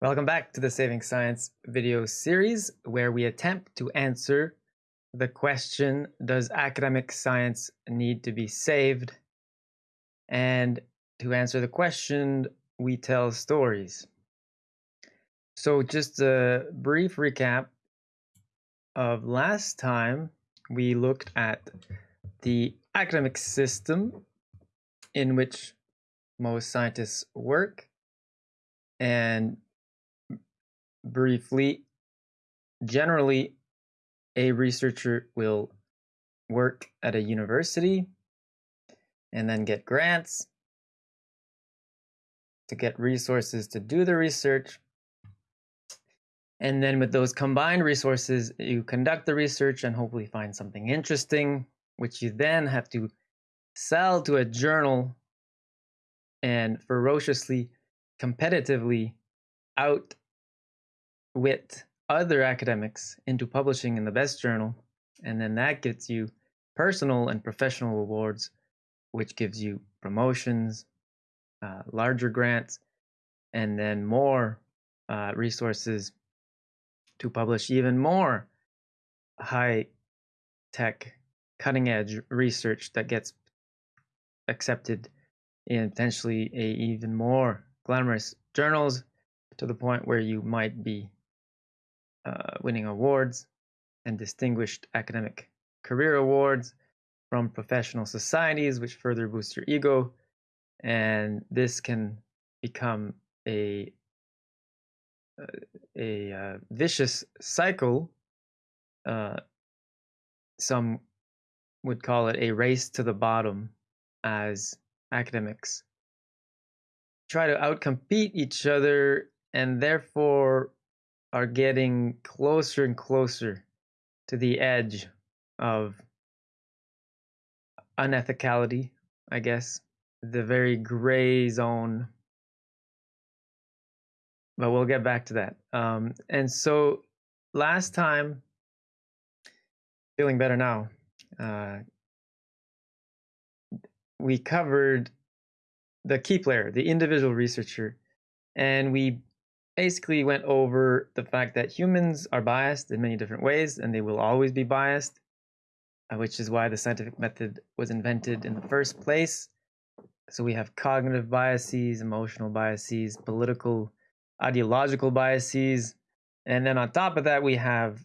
Welcome back to the Saving Science video series where we attempt to answer the question Does academic science need to be saved? And to answer the question, we tell stories. So, just a brief recap of last time we looked at the academic system in which most scientists work and briefly, generally, a researcher will work at a university and then get grants to get resources to do the research. And then with those combined resources, you conduct the research and hopefully find something interesting, which you then have to sell to a journal and ferociously, competitively out with other academics into publishing in the best journal, and then that gets you personal and professional rewards, which gives you promotions, uh, larger grants, and then more uh, resources to publish even more high tech, cutting edge research that gets accepted in potentially a even more glamorous journals to the point where you might be uh, winning awards and distinguished academic career awards from professional societies, which further boost your ego. And this can become a a uh, vicious cycle. Uh, some would call it a race to the bottom as academics try to outcompete each other and therefore are getting closer and closer to the edge of unethicality, I guess, the very gray zone. But we'll get back to that. Um, and so last time, feeling better now, uh, we covered the key player, the individual researcher, and we basically went over the fact that humans are biased in many different ways and they will always be biased, uh, which is why the scientific method was invented in the first place. So we have cognitive biases, emotional biases, political, ideological biases. And then on top of that, we have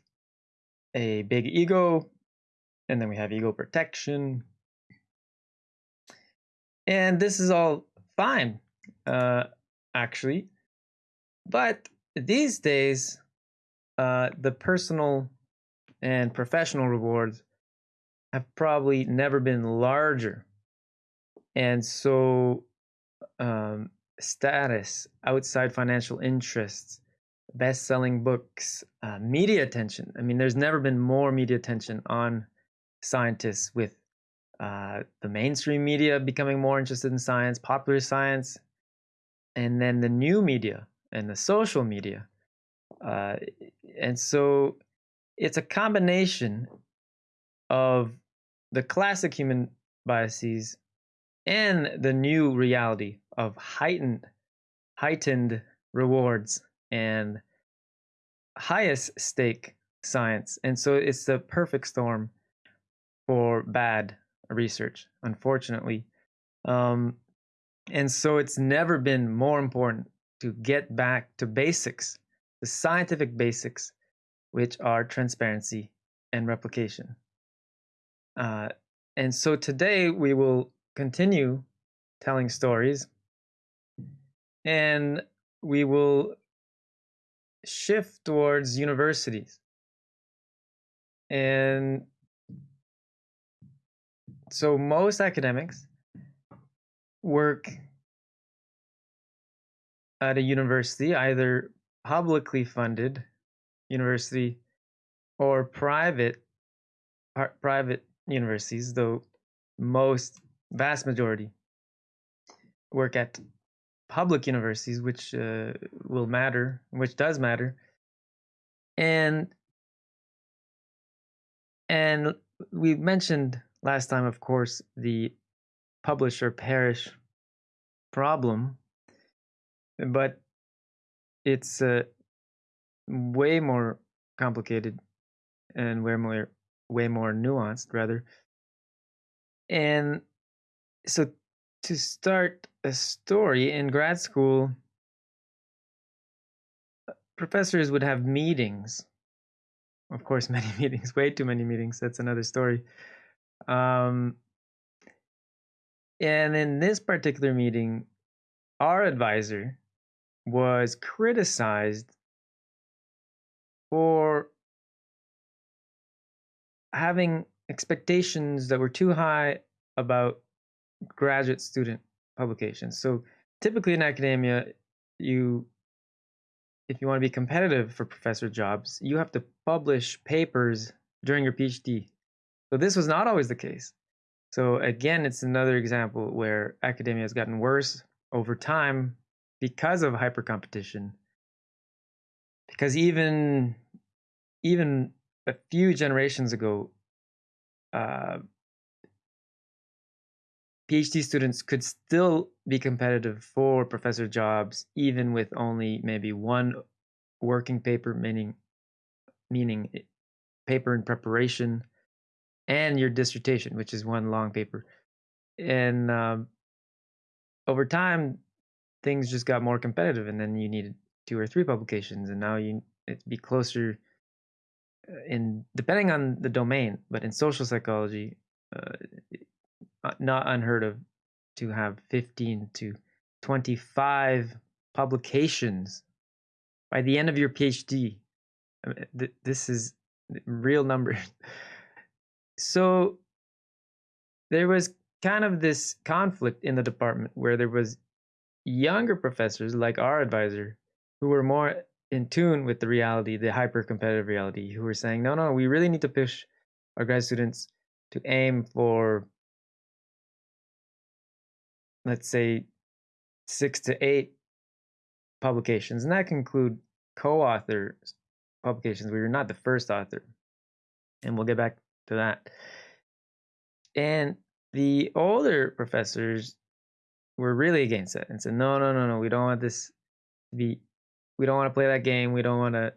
a big ego, and then we have ego protection. And this is all fine, uh, actually. But these days, uh, the personal and professional rewards have probably never been larger. And so, um, status, outside financial interests, best selling books, uh, media attention. I mean, there's never been more media attention on scientists with uh, the mainstream media becoming more interested in science, popular science, and then the new media and the social media. Uh, and so it's a combination of the classic human biases and the new reality of heightened heightened rewards and highest stake science and so it's the perfect storm for bad research unfortunately um, and so it's never been more important to get back to basics, the scientific basics, which are transparency and replication. Uh, and so today we will continue telling stories and we will shift towards universities. And so most academics work at a university, either publicly funded university or private private universities, though most vast majority work at public universities, which uh, will matter, which does matter, and and we mentioned last time, of course, the publish or perish problem but it's uh, way more complicated and way more way more nuanced rather. And so to start a story in grad school professors would have meetings. Of course many meetings way too many meetings that's another story. Um, and in this particular meeting our advisor was criticized for having expectations that were too high about graduate student publications. So typically in academia, you if you want to be competitive for professor jobs, you have to publish papers during your PhD. So this was not always the case. So again, it's another example where academia has gotten worse over time because of hyper competition. Because even even a few generations ago, uh, PhD students could still be competitive for professor jobs, even with only maybe one working paper, meaning meaning paper in preparation, and your dissertation, which is one long paper. And um, over time, things just got more competitive, and then you needed two or three publications, and now you it be closer uh, in depending on the domain, but in social psychology, uh, uh, not unheard of to have 15 to 25 publications by the end of your PhD. This is real numbers. So there was kind of this conflict in the department where there was younger professors like our advisor who were more in tune with the reality, the hyper competitive reality, who were saying, no, no, we really need to push our grad students to aim for, let's say, six to eight publications. And that can include co author publications where you're not the first author. And we'll get back to that. And the older professors were really against it and said, no, no, no, no, we don't want this to be we don't want to play that game. We don't want to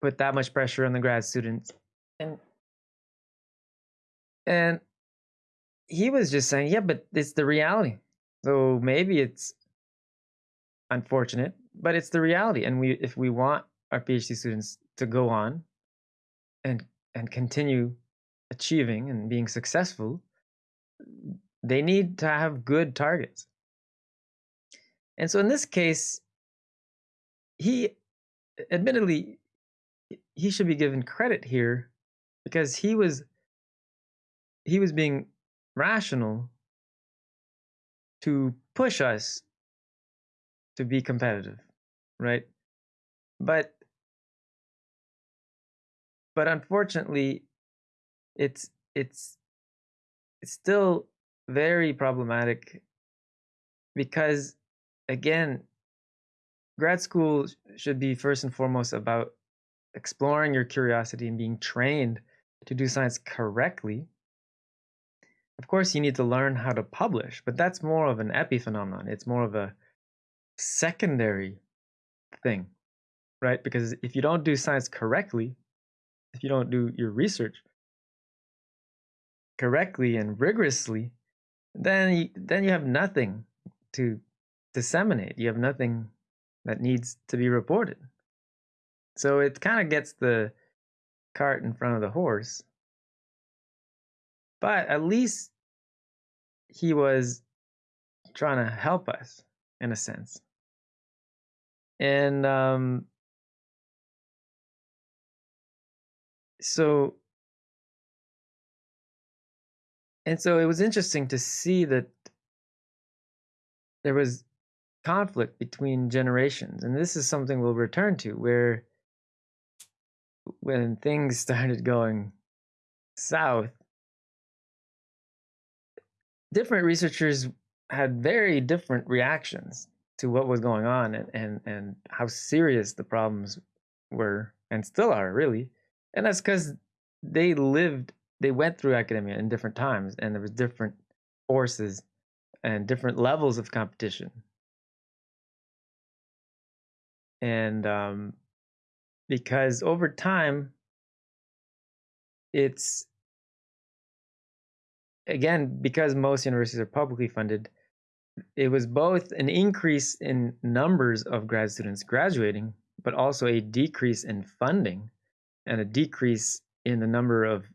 put that much pressure on the grad students. And and he was just saying, yeah, but it's the reality. So maybe it's unfortunate, but it's the reality. And we if we want our PhD students to go on and and continue achieving and being successful, they need to have good targets. And so in this case, he admittedly he should be given credit here because he was he was being rational to push us to be competitive right but but unfortunately it's it's it's still very problematic because again grad school should be first and foremost about exploring your curiosity and being trained to do science correctly. Of course, you need to learn how to publish, but that's more of an epiphenomenon. It's more of a secondary thing, right? Because if you don't do science correctly, if you don't do your research correctly and rigorously, then you, then you have nothing to disseminate. You have nothing that needs to be reported. So it kind of gets the cart in front of the horse. But at least he was trying to help us in a sense. And um, so and so it was interesting to see that there was conflict between generations. And this is something we'll return to where when things started going south, different researchers had very different reactions to what was going on and, and, and how serious the problems were and still are really. And that's because they lived, they went through academia in different times and there was different forces and different levels of competition. and um, because over time, it's again because most universities are publicly funded. It was both an increase in numbers of grad students graduating, but also a decrease in funding and a decrease in the number of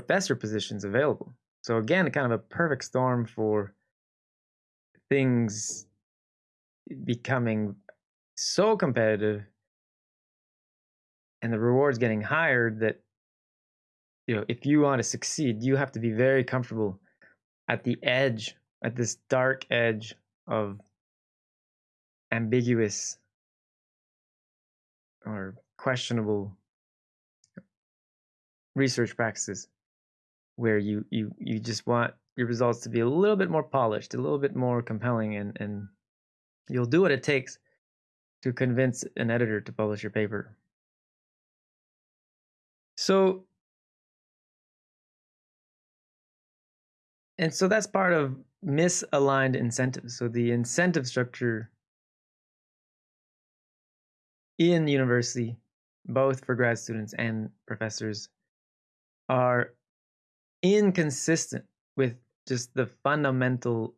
professor positions available. So again, kind of a perfect storm for things becoming so competitive and the rewards getting higher that you know if you want to succeed you have to be very comfortable at the edge at this dark edge of ambiguous or questionable research practices where you you you just want your results to be a little bit more polished, a little bit more compelling, and and you'll do what it takes to convince an editor to publish your paper. So and so that's part of misaligned incentives. So the incentive structure in university, both for grad students and professors, are inconsistent with just the fundamental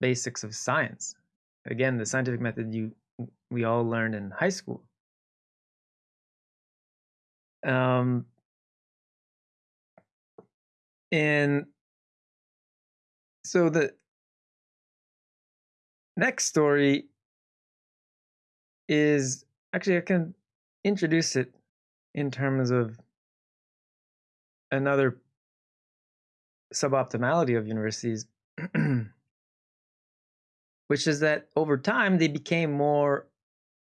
basics of science. Again, the scientific method you we all learned in high school. Um, and so the next story is actually I can introduce it in terms of another suboptimality of universities, which is that over time they became more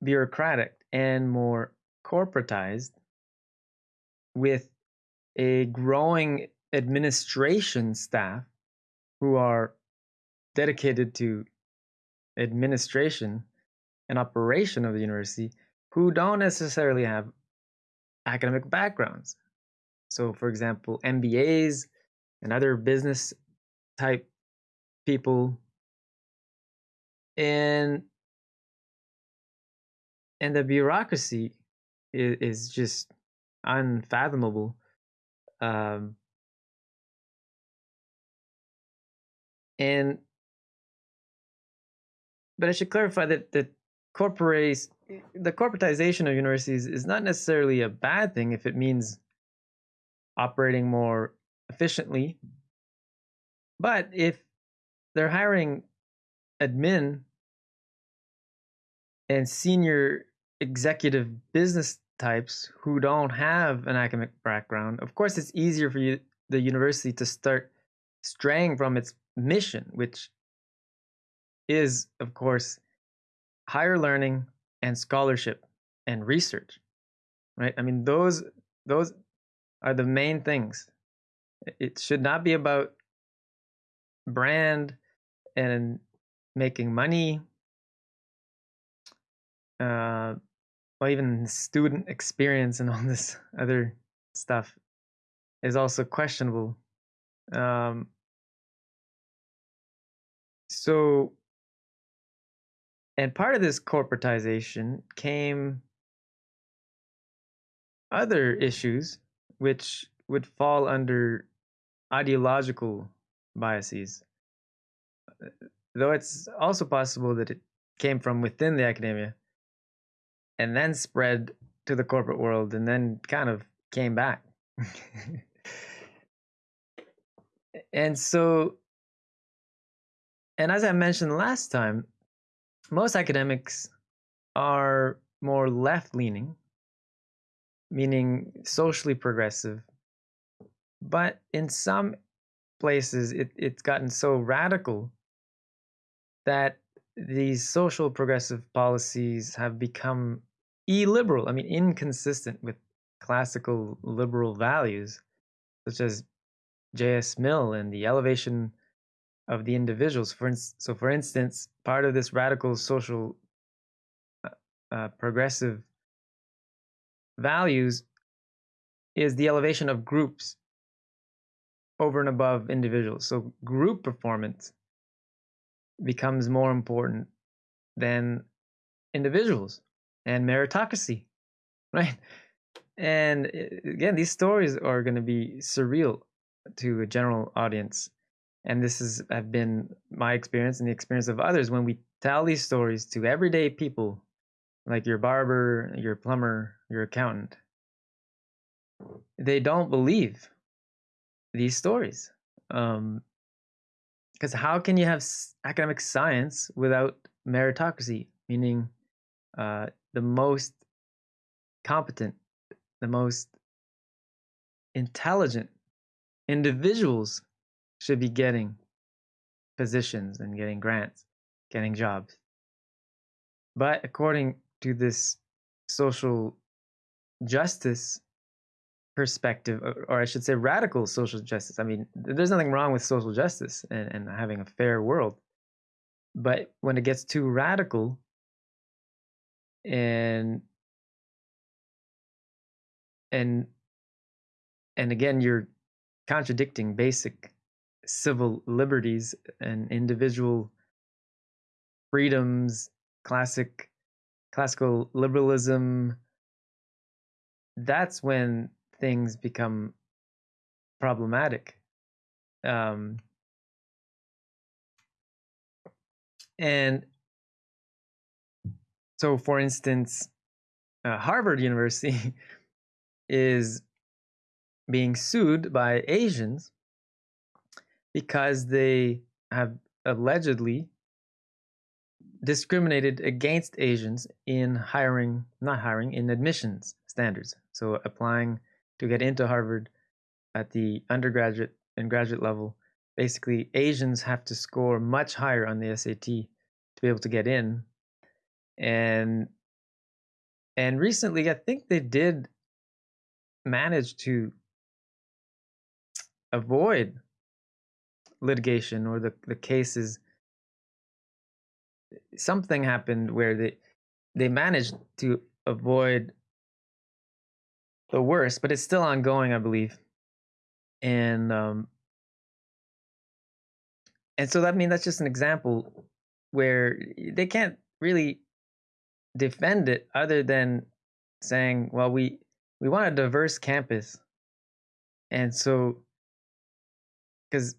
bureaucratic and more corporatized with a growing administration staff who are dedicated to administration and operation of the university who don't necessarily have academic backgrounds. So, for example, MBAs and other business type people. And and the bureaucracy is, is just unfathomable um, and but i should clarify that the corporates the corporatization of universities is not necessarily a bad thing if it means operating more efficiently. But if they're hiring admin and senior executive business types who don't have an academic background, of course, it's easier for you, the university to start straying from its mission, which is, of course, higher learning and scholarship and research. Right? I mean, those those are the main things it should not be about brand and making money. Uh, or even student experience and all this other stuff is also questionable. Um, so and part of this corporatization came other issues which would fall under ideological biases. Uh, though it's also possible that it came from within the academia and then spread to the corporate world and then kind of came back. and so, and as I mentioned last time, most academics are more left leaning, meaning socially progressive, but in some places, it, it's gotten so radical that these social progressive policies have become illiberal, I mean, inconsistent with classical liberal values, such as J.S. Mill and the elevation of the individuals. For so, for instance, part of this radical social uh, uh, progressive values is the elevation of groups over and above individuals. So group performance becomes more important than individuals and meritocracy, right? And uh, again, these stories are going to be surreal to a general audience. And this has have been my experience and the experience of others when we tell these stories to everyday people, like your barber, your plumber, your accountant. They don't believe these stories. Um, because how can you have academic science without meritocracy, meaning uh, the most competent, the most intelligent individuals should be getting positions and getting grants, getting jobs. But according to this social justice perspective, or I should say radical social justice, I mean, there's nothing wrong with social justice and, and having a fair world. But when it gets too radical and and and again you're contradicting basic civil liberties and individual freedoms classic classical liberalism that's when things become problematic um, and so for instance uh, harvard university is being sued by asians because they have allegedly discriminated against asians in hiring not hiring in admissions standards. So applying to get into harvard at the undergraduate and graduate level basically asians have to score much higher on the sat to be able to get in. And and recently i think they did manage to avoid litigation or the the cases. Something happened where they they managed to avoid the worst but it's still ongoing i believe. And um and so that I mean that's just an example where they can't really defend it other than saying, well, we we want a diverse campus, and so because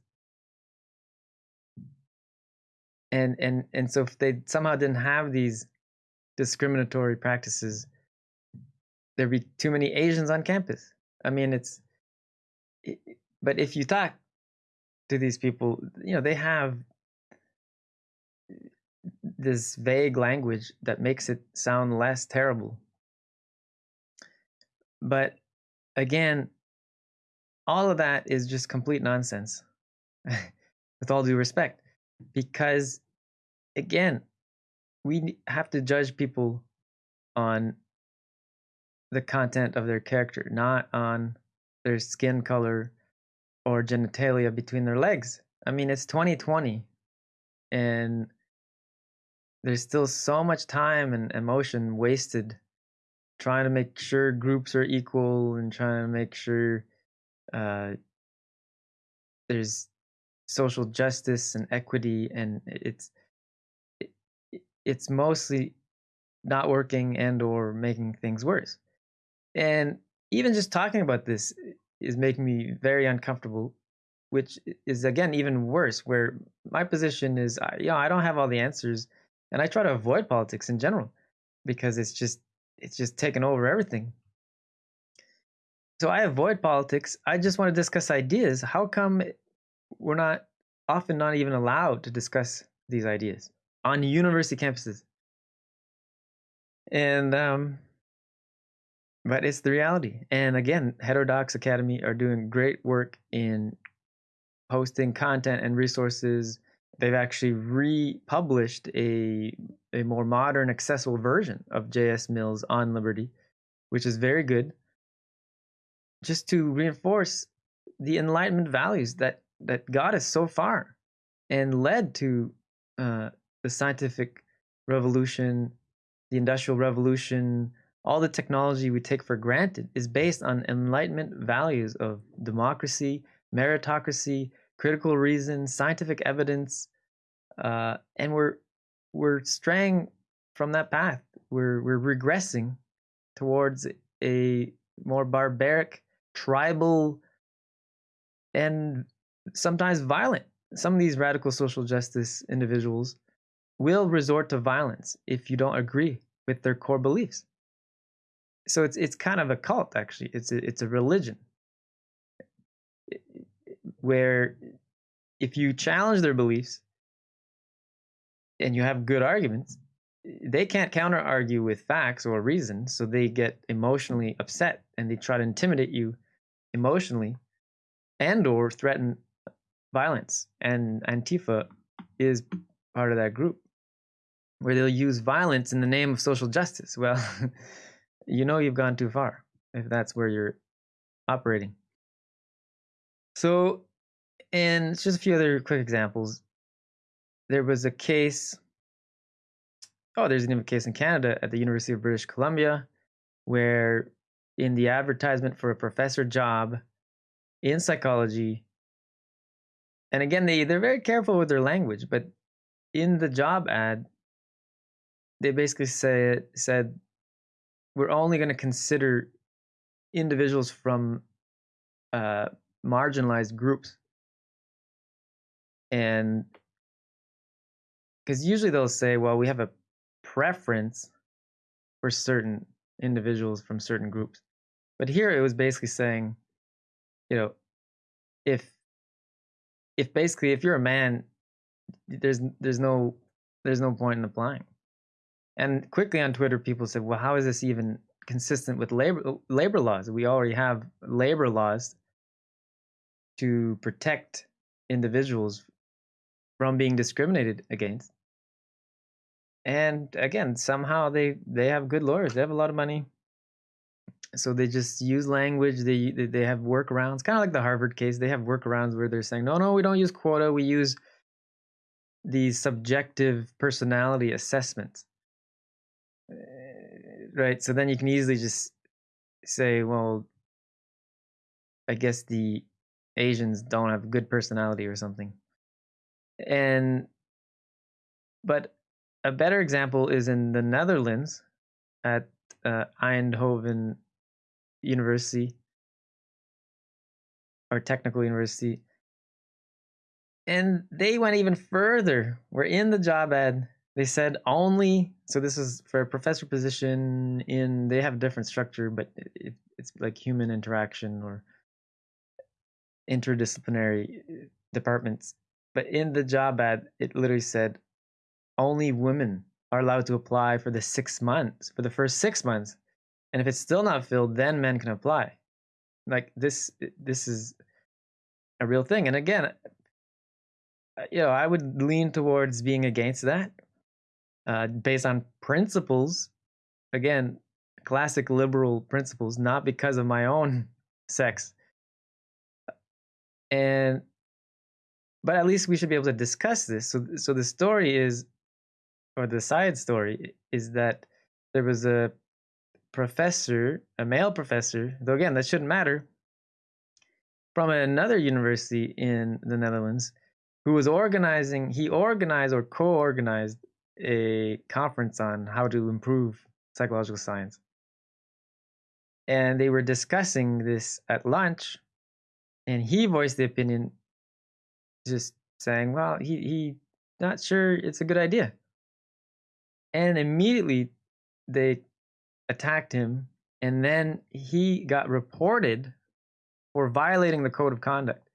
and and and so if they somehow didn't have these discriminatory practices, there'd be too many Asians on campus. I mean, it's but if you talk to these people, you know, they have this vague language that makes it sound less terrible. But again, all of that is just complete nonsense, with all due respect, because again, we have to judge people on the content of their character, not on their skin color or genitalia between their legs. I mean, it's 2020 and there's still so much time and emotion wasted trying to make sure groups are equal and trying to make sure uh, there's social justice and equity and it's it, it's mostly not working and or making things worse and even just talking about this is making me very uncomfortable which is again even worse where my position is you know i don't have all the answers and i try to avoid politics in general because it's just it's just taken over everything. So i avoid politics i just want to discuss ideas how come we're not often not even allowed to discuss these ideas on university campuses? And um but it's the reality. And again, Heterodox Academy are doing great work in posting content and resources. They've actually republished a a more modern, accessible version of J.S. Mill's on Liberty, which is very good. Just to reinforce the Enlightenment values that that got us so far and led to uh, the scientific revolution, the industrial revolution, all the technology we take for granted is based on enlightenment values of democracy, meritocracy, critical reason, scientific evidence, uh, and we're we're straying from that path. We're we're regressing towards a more barbaric, tribal, and sometimes violent. Some of these radical social justice individuals will resort to violence if you don't agree with their core beliefs. So it's it's kind of a cult actually. It's a, it's a religion where if you challenge their beliefs and you have good arguments, they can't counter argue with facts or reason, so they get emotionally upset and they try to intimidate you emotionally and or threaten violence. And Antifa is part of that group where they'll use violence in the name of social justice. Well, you know you've gone too far if that's where you're operating. So, and just a few other quick examples. There was a case oh, there's even a case in Canada at the University of British Columbia where in the advertisement for a professor job in psychology, and again, they, they're very careful with their language, but in the job ad, they basically say, said, we're only going to consider individuals from uh, marginalized groups. And because usually they'll say, well, we have a preference for certain individuals from certain groups. But here it was basically saying, you know, if if basically if you're a man, there's there's no there's no point in applying. And quickly on Twitter, people said, well, how is this even consistent with labor labor laws? We already have labor laws to protect individuals from being discriminated against. And again somehow they they have good lawyers. They have a lot of money. So they just use language. They they have workarounds kind of like the harvard case. They have workarounds where they're saying no no we don't use quota. We use these subjective personality assessments right so then you can easily just say well i guess the asians don't have good personality or something and but a better example is in the Netherlands at uh, Eindhoven University or Technical University. And they went even further. We're in the job ad. They said only, so this is for a professor position in, they have a different structure, but it, it's like human interaction or interdisciplinary uh, departments. But in the job ad, it literally said only women are allowed to apply for the six months, for the first six months. And if it's still not filled, then men can apply. Like this, this is a real thing. And again, uh, you know, I would lean towards being against that uh, based on principles. Again, classic liberal principles, not because of my own sex. And but at least we should be able to discuss this. So so the story is or the side story is that there was a professor, a male professor, though again, that shouldn't matter, from another university in the Netherlands who was organizing, he organized or co organized a conference on how to improve psychological science. And they were discussing this at lunch, and he voiced the opinion just saying, well, he, he not sure it's a good idea and immediately they attacked him and then he got reported for violating the code of conduct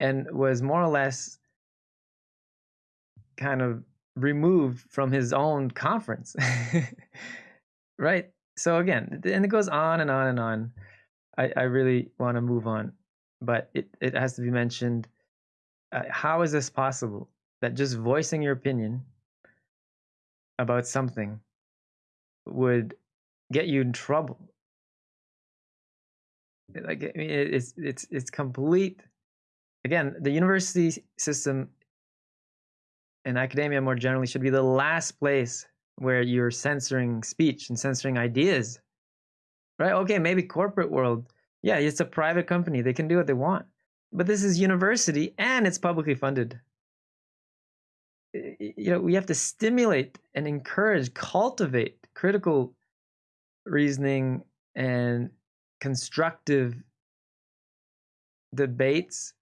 and was more or less kind of removed from his own conference right so again and it goes on and on and on i, I really want to move on but it, it has to be mentioned uh, how is this possible that just voicing your opinion about something would get you in trouble. Like I mean, it's it's it's complete. Again, the university system and academia more generally should be the last place where you're censoring speech and censoring ideas. Right? Okay, maybe corporate world. Yeah, it's a private company. They can do what they want. But this is university and it's publicly funded you know we have to stimulate and encourage cultivate critical reasoning and constructive debates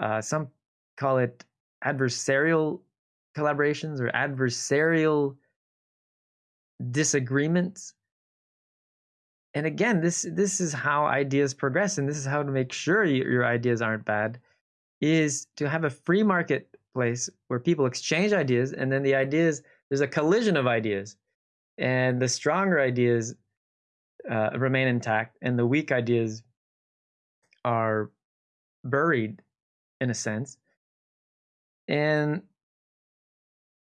uh, some call it adversarial collaborations or adversarial disagreements. And again this this is how ideas progress and this is how to make sure your ideas aren't bad is to have a free marketplace where people exchange ideas and then the ideas there's a collision of ideas and the stronger ideas uh, remain intact and the weak ideas are buried in a sense. And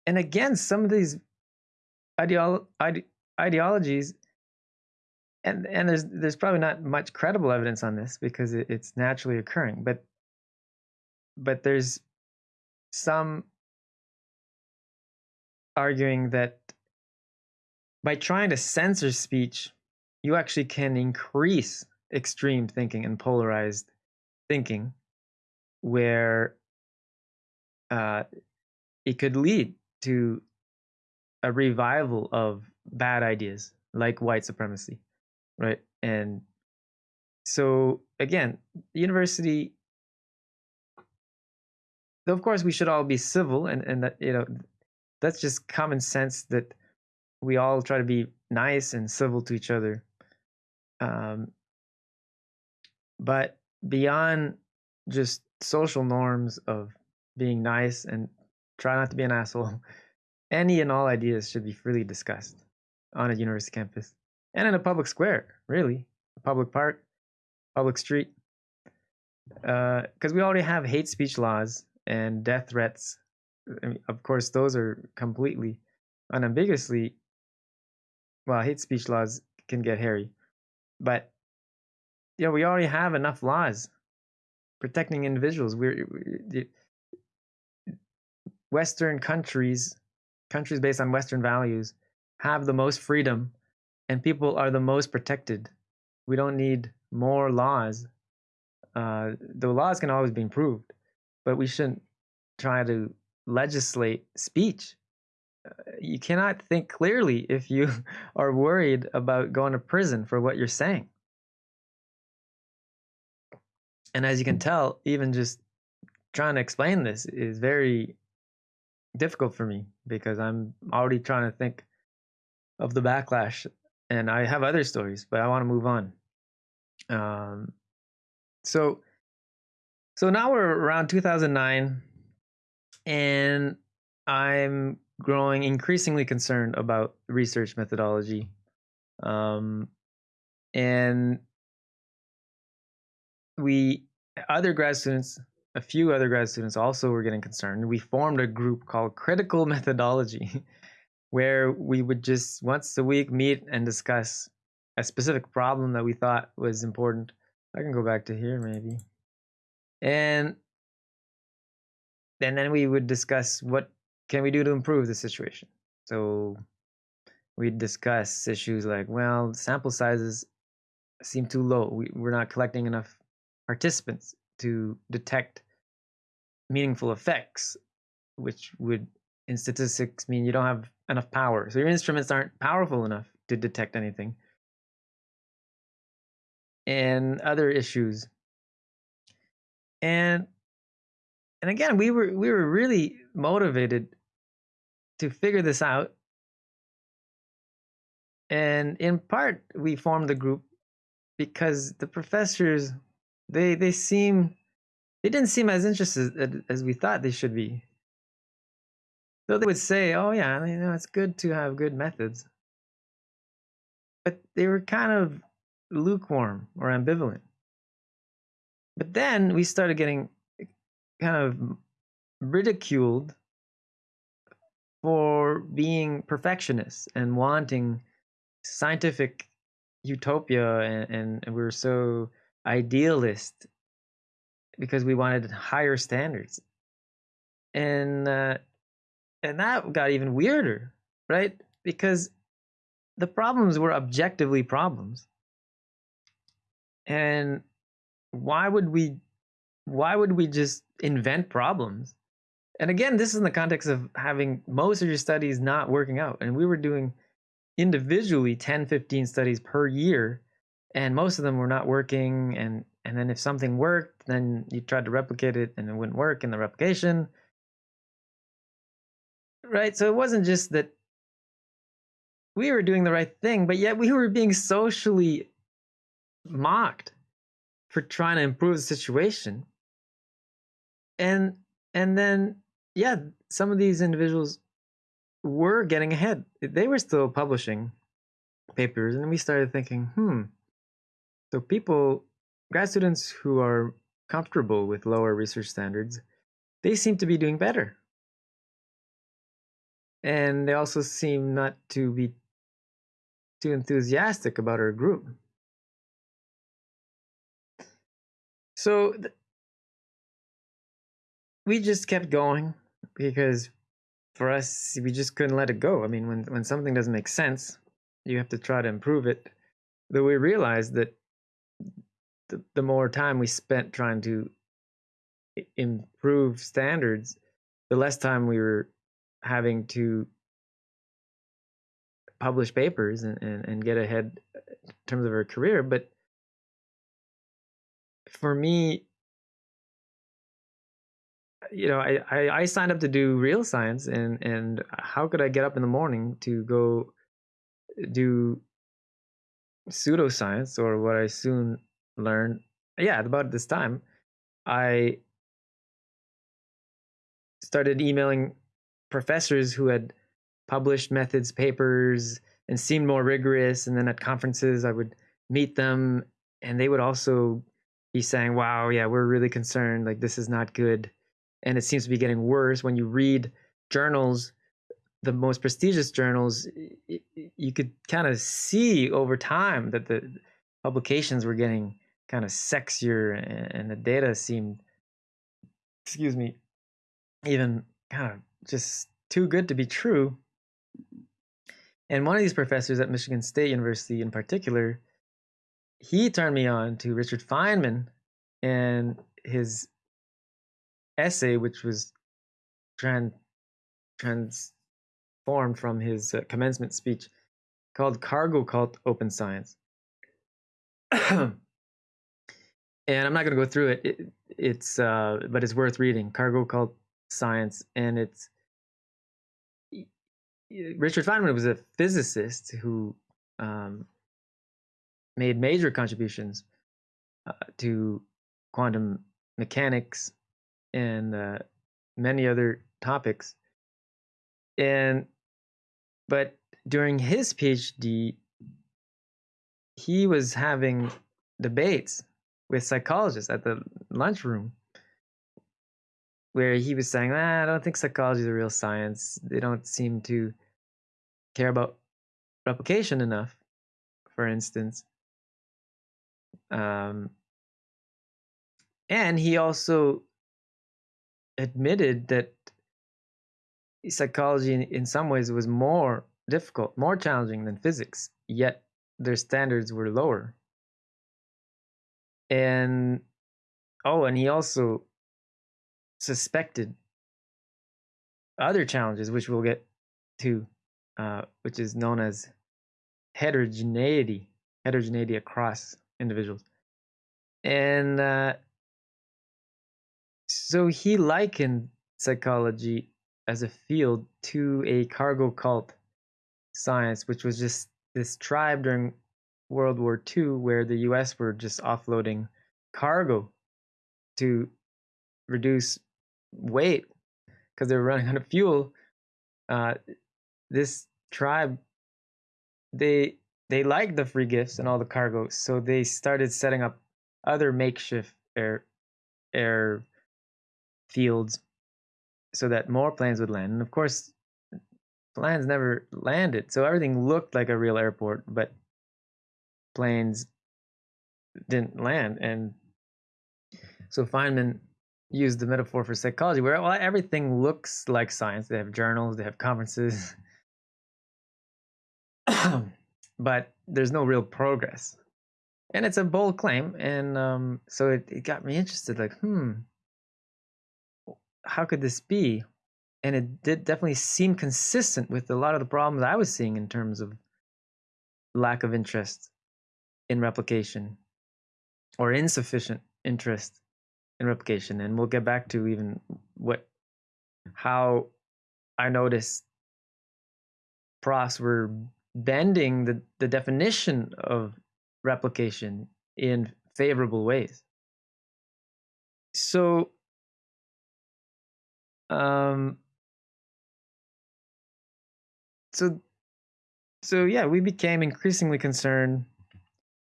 and again some of these ideolo- ide- ideologies and and there's there's probably not much credible evidence on this because it, it's naturally occurring but but there's some arguing that by trying to censor speech you actually can increase extreme thinking and polarized thinking where uh, it could lead to a revival of bad ideas like white supremacy, right? And so again, the university of course we should all be civil and and that you know that's just common sense that we all try to be nice and civil to each other um, but beyond just social norms of being nice and try not to be an asshole any and all ideas should be freely discussed on a university campus and in a public square, really, a public park, public street. Because uh, we already have hate speech laws and death threats. I mean, of course, those are completely unambiguously. Well, hate speech laws can get hairy, but know we already have enough laws protecting individuals. We're, we're Western countries countries based on Western values have the most freedom and people are the most protected. We don't need more laws. Uh, the laws can always be improved, but we shouldn't try to legislate speech. Uh, you cannot think clearly if you are worried about going to prison for what you're saying. And as you can tell, even just trying to explain this is very difficult for me because I'm already trying to think of the backlash and I have other stories, but I want to move on. Um, so, so now we're around 2009 and I'm growing increasingly concerned about research methodology. Um, and we, other grad students a few other grad students also were getting concerned. We formed a group called Critical Methodology, where we would just once a week meet and discuss a specific problem that we thought was important. I can go back to here maybe. And and then we would discuss what can we do to improve the situation. So we'd discuss issues like, well, sample sizes seem too low. We, we're not collecting enough participants to detect meaningful effects, which would in statistics mean you don't have enough power. So your instruments aren't powerful enough to detect anything. And other issues. And and again, we were we were really motivated to figure this out. And in part, we formed the group because the professors they they seem they didn't seem as interested as we thought they should be. Though they would say, "Oh yeah, you know, it's good to have good methods," but they were kind of lukewarm or ambivalent. But then we started getting eh, kind of ridiculed for being perfectionists and wanting scientific utopia and, and, we were so idealist because we wanted higher standards. And uh, and that got even weirder, right? Because the problems were objectively problems. And why would we why would we just invent problems and again, this is in the context of having most of your studies not working out. And we were doing individually 10, 15 studies per year, and most of them were not working. And, and then if something worked, then you tried to replicate it and it wouldn't work in the replication. Right? So it wasn't just that we were doing the right thing, but yet we were being socially mocked for trying to improve the situation. And and then yeah, some of these individuals were getting ahead. They were still publishing papers, and we started thinking, hmm. So people, grad students who are comfortable with lower research standards, they seem to be doing better. And they also seem not to be too enthusiastic about our group. So we just kept going because for us we just couldn't let it go i mean when when something doesn't make sense you have to try to improve it though we realized that the, the more time we spent trying to improve standards the less time we were having to publish papers and, and, and get ahead uh, in terms of our career. But for me you know, I, I, I signed up to do real science, and and how could I get up in the morning to go do pseudoscience or what I soon learned? Yeah, about this time, I started emailing professors who had published methods papers and seemed more rigorous, and then at conferences I would meet them, and they would also be saying, "Wow, yeah, we're really concerned. Like this is not good." and it seems to be getting worse when you read journals the most prestigious journals you could kind of see over time that the publications were getting kind of sexier and the data seemed excuse me even kind of just too good to be true and one of these professors at michigan state university in particular he turned me on to richard feynman and his essay, which was trans transformed from his uh, commencement speech, called "Cargo Cult Open Science." and I'm not going to go through it. it it's uh, but it's worth reading. Cargo Cult Science, and it's Richard Feynman was a physicist who um, made major contributions uh, to quantum mechanics and uh, many other topics. And but during his PhD, he was having debates with psychologists at the lunchroom where he was saying, ah, I don't think psychology is a real science. They don't seem to care about replication enough, for instance. Um, and he also admitted that psychology in, in some ways was more difficult, more challenging than physics, yet their standards were lower. And oh, and he also suspected other challenges, which we'll get to, uh, which is known as heterogeneity, heterogeneity across individuals. And uh, so he likened psychology as a field to a cargo cult science, which was just this tribe during World War II where the US were just offloading cargo to reduce weight because they were running out of fuel. Uh, this tribe, they they liked the free gifts and all the cargo, so they started setting up other makeshift air air fields so that more planes would land. And of course, planes never landed, so everything looked like a real airport, but planes didn't land. And so Feynman used the metaphor for psychology, where well, everything looks like science. They have journals, they have conferences, but there's no real progress. And it's a bold claim, and um, so it, it got me interested. Like, hmm, how could this be? and it did definitely seem consistent with a lot of the problems I was seeing in terms of lack of interest in replication or insufficient interest in replication. And we'll get back to even what how I noticed profs were bending the, the definition of replication in favorable ways. So um so so yeah, we became increasingly concerned,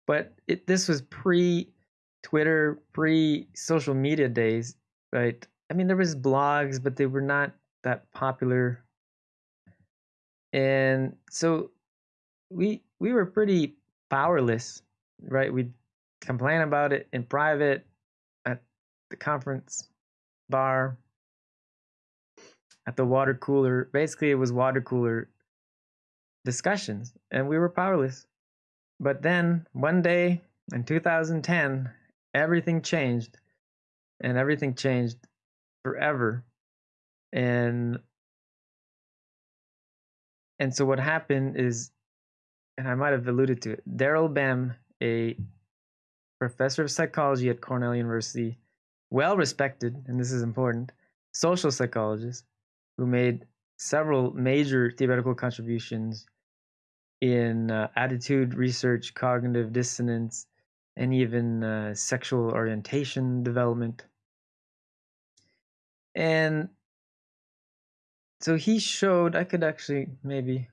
but it this was pre Twitter, pre social media days, right? I mean, there was blogs, but they were not that popular, and so we we were pretty powerless, right? We'd complain about it in private at the conference bar, at the water cooler. Basically, it was water cooler discussions, and we were powerless. But then one day in 2010, everything changed, and everything changed forever. And and so what happened is, and I might have alluded to it, Daryl Bem, a professor of psychology at Cornell University, well respected, and this is important, social psychologist who made several major theoretical contributions in uh, attitude research, cognitive dissonance, and even uh, sexual orientation development. And so he showed, I could actually maybe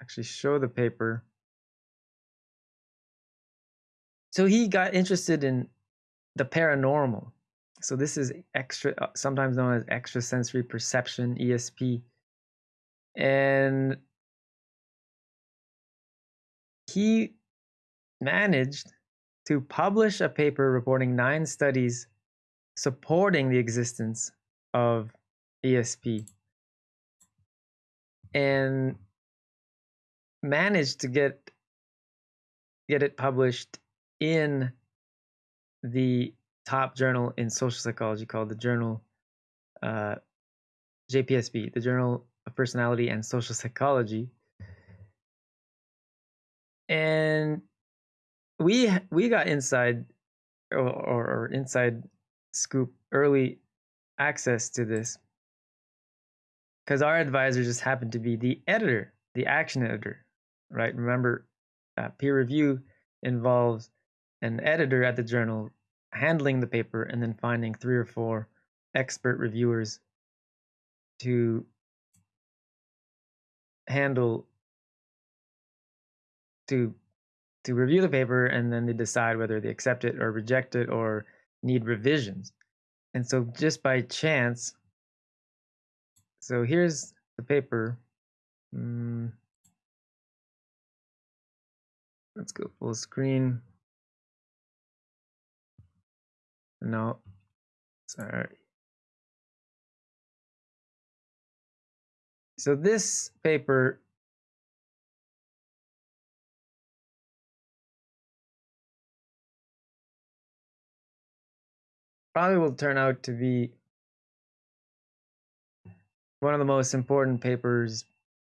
actually show the paper. So he got interested in the paranormal. So this is extra, uh, sometimes known as extrasensory perception, ESP. And he managed to publish a paper reporting nine studies supporting the existence of ESP and managed to get get it published in the top journal in social psychology called the journal uh, JPSP, the Journal of Personality and Social Psychology, and we we got inside or, or inside scoop early access to this. Because our advisor just happened to be the editor the action editor right? Remember uh, peer review involves an editor at the journal handling the paper and then finding three or four expert reviewers to handle to to review the paper and then they decide whether they accept it or reject it or need revisions. And so just by chance, so here's the paper. Mm, let's go full screen. No, sorry. So this paper probably will turn out to be one of the most important papers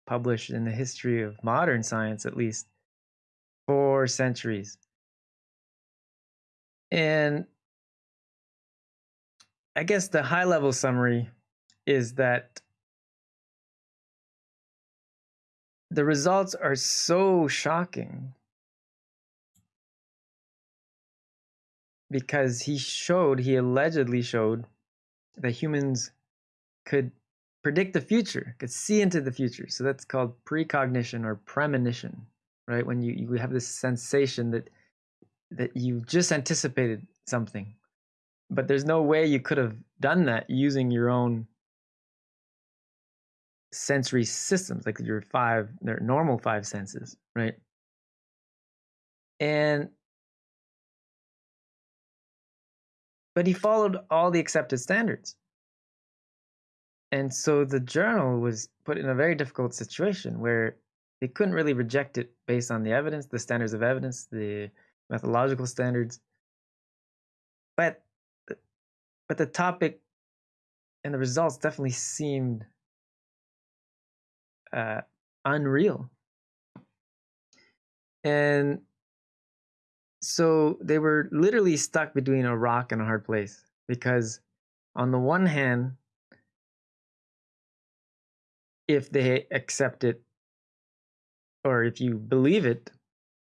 published in the history of modern science, at least for centuries. And I guess the high level summary is that the results are so shocking because he showed, he allegedly showed that humans could predict the future, could see into the future. So that's called precognition or premonition, right? When you, you have this sensation that that you just anticipated something, but there's no way you could have done that using your own sensory systems, like your five, their normal five senses, right? And but he followed all the accepted standards. And so the journal was put in a very difficult situation where they couldn't really reject it based on the evidence, the standards of evidence, the methodological standards. But but the topic and the results definitely seemed uh, unreal. And so they were literally stuck between a rock and a hard place because, on the one hand, if they accept it or if you believe it,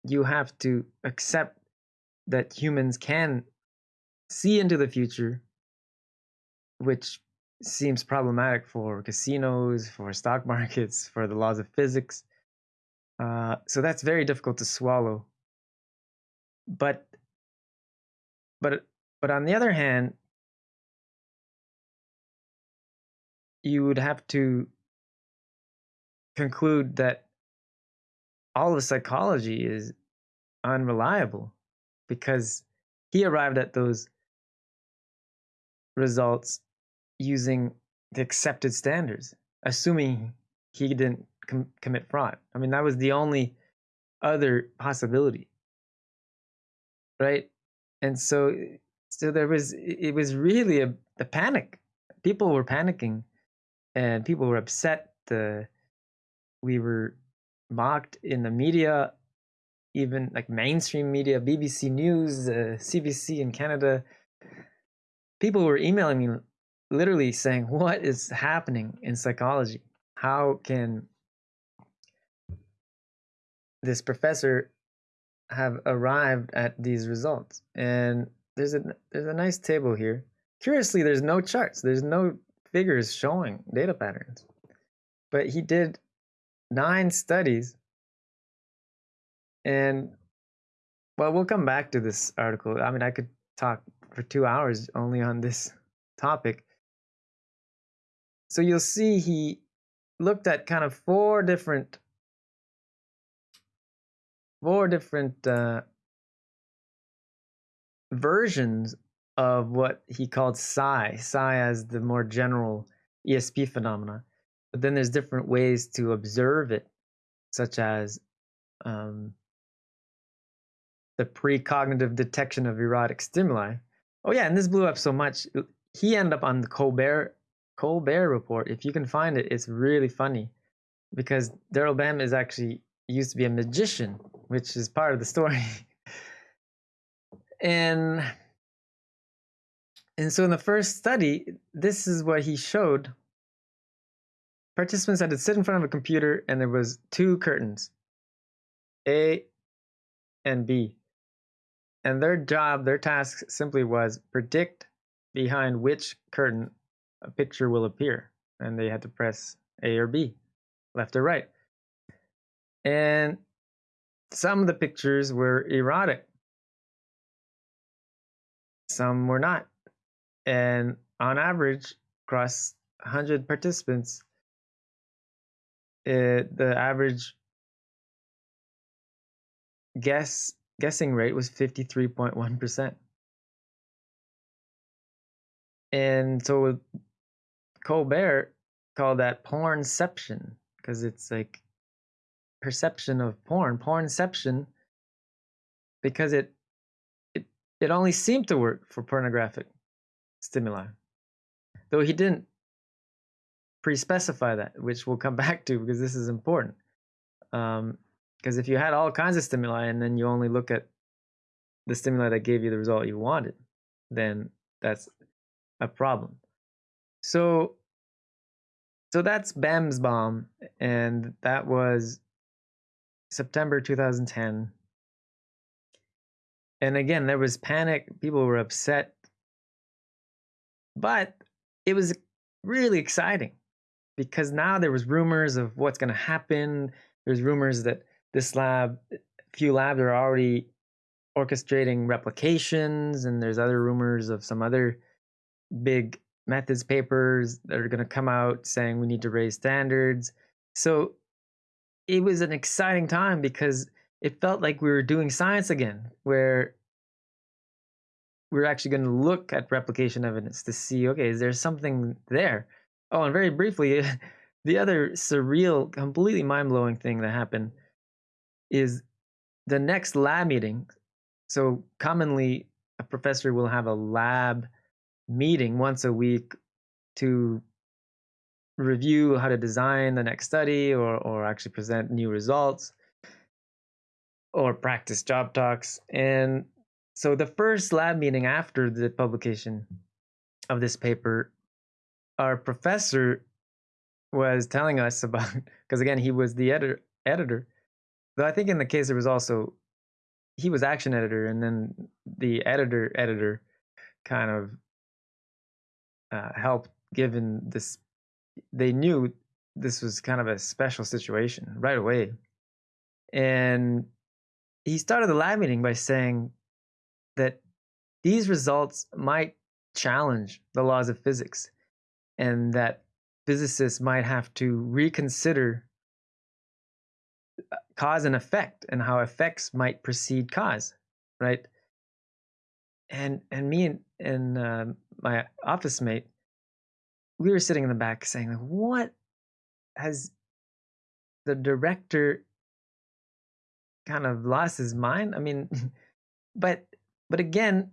you have to accept that humans can see into the future, which seems problematic for casinos, for stock markets, for the laws of physics. Uh, so that's very difficult to swallow. But, but, but on the other hand, you would have to conclude that all of psychology is unreliable because he arrived at those results using the accepted standards, assuming he didn't com- commit fraud. I mean, that was the only other possibility, right? And so, so there was it was really a, a panic. People were panicking, and people were upset. The we were mocked in the media, even like mainstream media, BBC News, uh, CBC in Canada. People were emailing me literally saying, What is happening in psychology? How can this professor have arrived at these results? And there's a there's a nice table here. Curiously, there's no charts, there's no figures showing data patterns. But he did nine studies and well we'll come back to this article i mean i could talk for two hours only on this topic so you'll see he looked at kind of four different four different uh, versions of what he called psi. Psi as the more general esp phenomena but then there's different ways to observe it such as um, the precognitive detection of erotic stimuli. Oh yeah and this blew up so much he ended up on the colbert Colbert Report. If you can find it, it's really funny because Daryl Bem is actually used to be a magician, which is part of the story. and and so in the first study, this is what he showed. Participants had to sit in front of a computer and there was two curtains, A and B. And their job, their task simply was predict behind which curtain a picture will appear and they had to press A or B, left or right. And some of the pictures were erotic, some were not. And on average, across 100 participants, it, the average guess guessing rate was 53.1%. And so Colbert called that pornception because it's like perception of porn, pornception, because it it it only seemed to work for pornographic stimuli, though he didn't pre-specify that, which we'll come back to because this is important. Um, because if you had all kinds of stimuli and then you only look at the stimuli that gave you the result you wanted, then that's a problem. So so that's Bem's bomb and that was September 2010. And again, there was panic, people were upset. But it was really exciting because now there was rumors of what's going to happen. There's rumors that this lab, a few labs are already orchestrating replications, and there's other rumors of some other big methods papers that are going to come out saying we need to raise standards. So it was an exciting time because it felt like we were doing science again, where we are actually going to look at replication evidence to see okay, is there something there? Oh, and very briefly, the other surreal, completely mind blowing thing that happened is the next lab meeting. So, commonly, a professor will have a lab meeting once a week to review how to design the next study or, or actually present new results or practice job talks. And so the first lab meeting after the publication of this paper, our professor was telling us about because again he was the editor editor. Though I think in the case there was also he was action editor and then the editor editor kind of uh, helped given this they knew this was kind of a special situation right away. And he started the lab meeting by saying that these results might challenge the laws of physics and that physicists might have to reconsider uh, cause and effect and how effects might precede cause right? And and me and, and uh, my office mate we were sitting in the back saying like what has the director kind of lost his mind? I mean but but again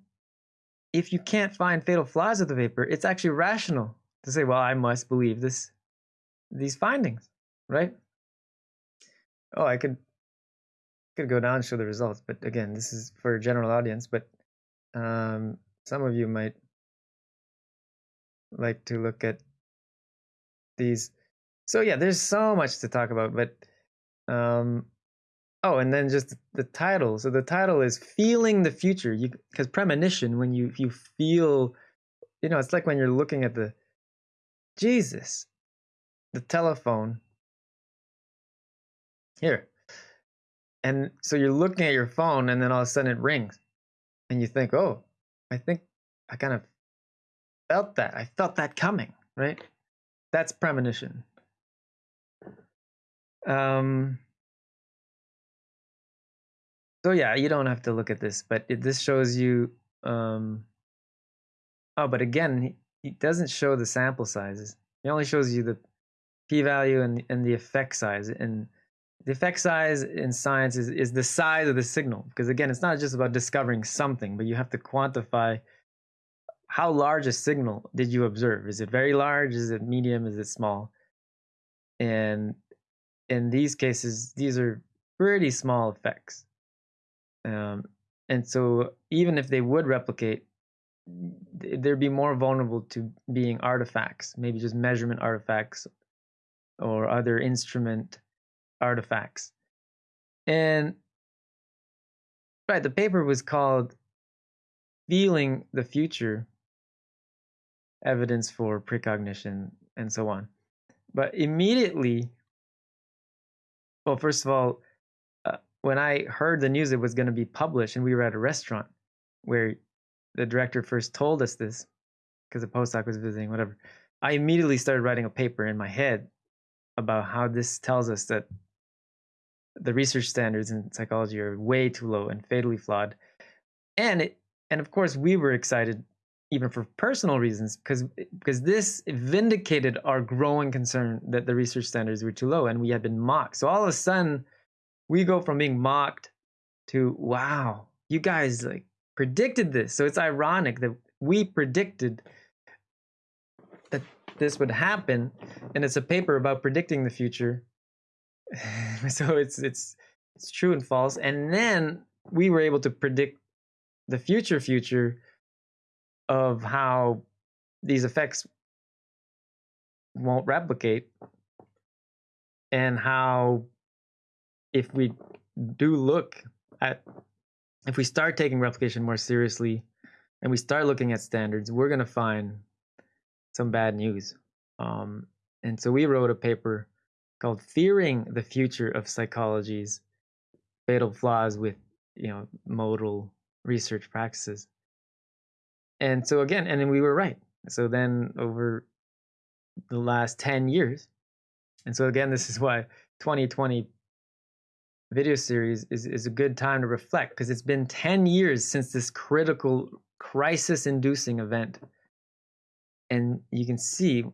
if you can't find fatal flaws of the paper it's actually rational to say well i must believe this these findings right? Oh i could could go down and show the results but again this is for a general audience but um, some of you might like to look at these. So yeah, there's so much to talk about, but um, oh, and then just the title. So the title is "Feeling the Future." You because premonition when you you feel, you know, it's like when you're looking at the Jesus, the telephone. Here. And so you're looking at your phone, and then all of a sudden it rings, and you think, "Oh, I think I kind of felt that. I felt that coming, right? That's premonition. Um, so yeah, you don't have to look at this, but it, this shows you. Um, oh, but again, he, doesn't show the sample sizes. He only shows you the p-value and and the effect size. And the effect size in science is is the size of the signal because again, it's not just about discovering something, but you have to quantify how large a signal did you observe? Is it very large? Is it medium? Is it small? And in these cases, these are pretty small effects. Um, and so even if they would replicate, they'd be more vulnerable to being artifacts, maybe just measurement artifacts or other instrument artifacts. And right, the paper was called Feeling the Future evidence for precognition, and so on. But immediately, well, first of all, uh, when I heard the news it was going to be published, and we were at a restaurant where the director first told us this, because the postdoc was visiting, whatever, I immediately started writing a paper in my head about how this tells us that the research standards in psychology are way too low and fatally flawed. And it, and of course, we were excited even for personal reasons, because because this vindicated our growing concern that the research standards were too low and we had been mocked. So all of a sudden, we go from being mocked to wow, you guys like predicted this. So it's ironic that we predicted that this would happen, and it's a paper about predicting the future. so it's it's it's true and false, and then we were able to predict the future future of how these effects won't replicate and how if we do look at if we start taking replication more seriously and we start looking at standards we're going to find some bad news. Um, and so we wrote a paper called fearing the future of psychology's fatal flaws with you know modal research practices and so again, and then we were right. So then over the last 10 years, and so again, this is why 2020 video series is, is a good time to reflect because it's been 10 years since this critical crisis inducing event. And you can see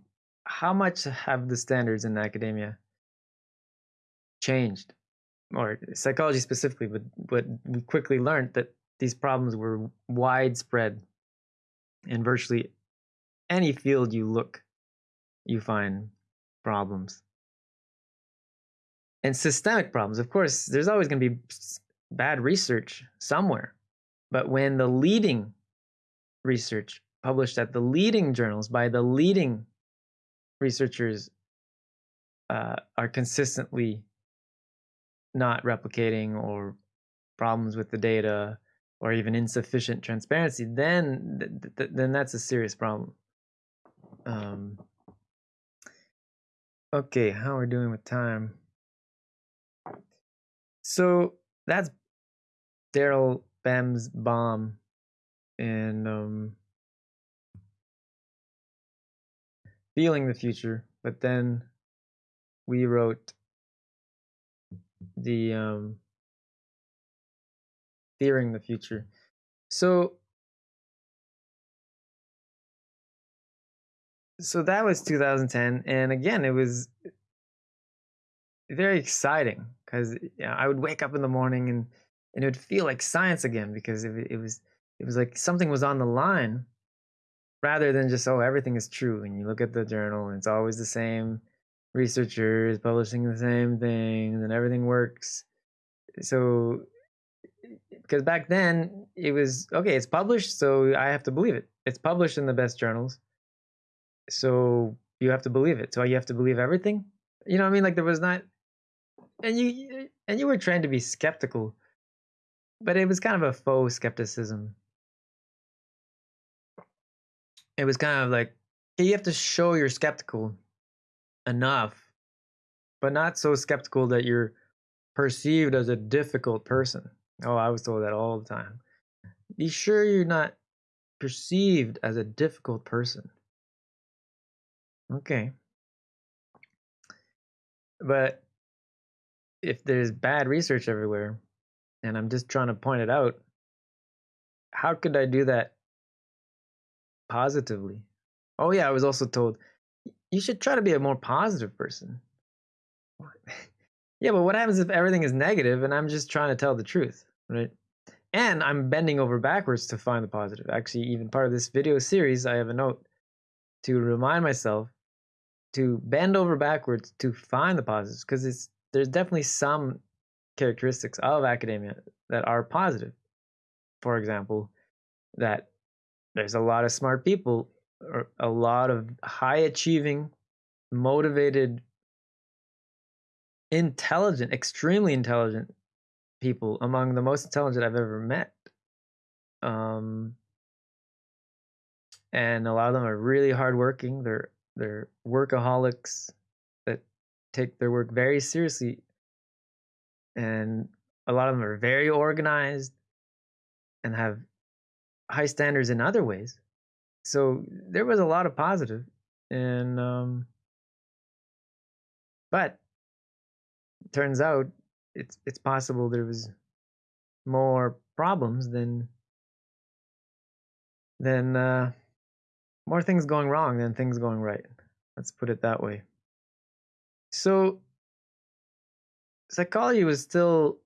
how much have the standards in academia changed, or psychology specifically, but, but we quickly learned that these problems were widespread in virtually any field you look you find problems. And systemic problems. Of course, there's always going to be bad research somewhere. But when the leading research published at the leading journals by the leading researchers uh, are consistently not replicating or problems with the data or even insufficient transparency, then th- th- then that's a serious problem. Um, okay, how are we doing with time? So that's Daryl Bem's bomb, and um, feeling the future. But then we wrote the um, fearing the future. So so that was 2010 and again it was very exciting because you know, I would wake up in the morning and and it would feel like science again because it, it was it was like something was on the line rather than just oh everything is true and you look at the journal and it's always the same researchers publishing the same things and everything works so because back then it was okay it's published so i have to believe it. It's published in the best journals. So you have to believe it. So you have to believe everything? You know what i mean? Like there was not and you and you were trained to be skeptical. But it was kind of a faux skepticism. It was kind of like you have to show you're skeptical enough but not so skeptical that you're perceived as a difficult person Oh, I was told that all the time. Be sure you're not perceived as a difficult person. Okay. But if there's bad research everywhere, and I'm just trying to point it out, how could I do that positively? Oh, yeah, I was also told you should try to be a more positive person. yeah, but what happens if everything is negative and I'm just trying to tell the truth? Right? And I'm bending over backwards to find the positive. Actually, even part of this video series, I have a note to remind myself to bend over backwards to find the positives because it's there's definitely some characteristics of academia that are positive. For example, that there's a lot of smart people, or a lot of high achieving, motivated, intelligent, extremely intelligent people among the most intelligent I've ever met. Um, and a lot of them are really hardworking. They're they're workaholics that take their work very seriously, and a lot of them are very organized and have high standards in other ways. So there was a lot of positive, and um, but turns out it's it's possible there was more problems than than uh, more things going wrong than things going right. Let's put it that way. So psychology was still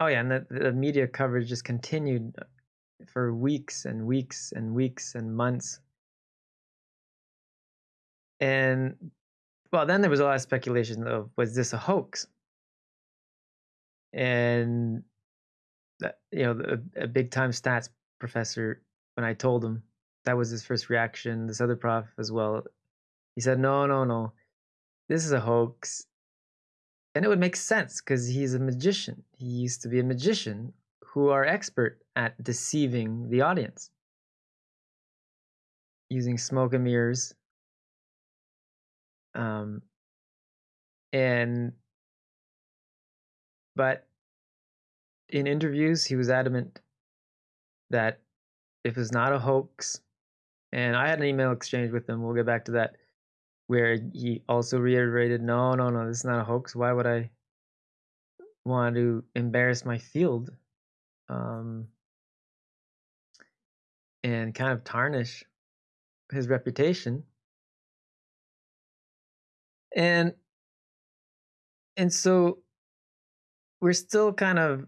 oh yeah and the, the media coverage just continued for weeks and weeks and weeks and months and well then there was a lot of speculation of was this a hoax and you know a, a big time stats professor when I told him that was his first reaction. This other prof as well. He said, "No, no, no, this is a hoax," and it would make sense because he's a magician. He used to be a magician who are expert at deceiving the audience using smoke and mirrors. Um, and but in interviews, he was adamant that it was not a hoax. And I had an email exchange with him. We'll get back to that, where he also reiterated, "No, no, no, this is not a hoax. Why would I want to embarrass my field um, and kind of tarnish his reputation?" And and so we're still kind of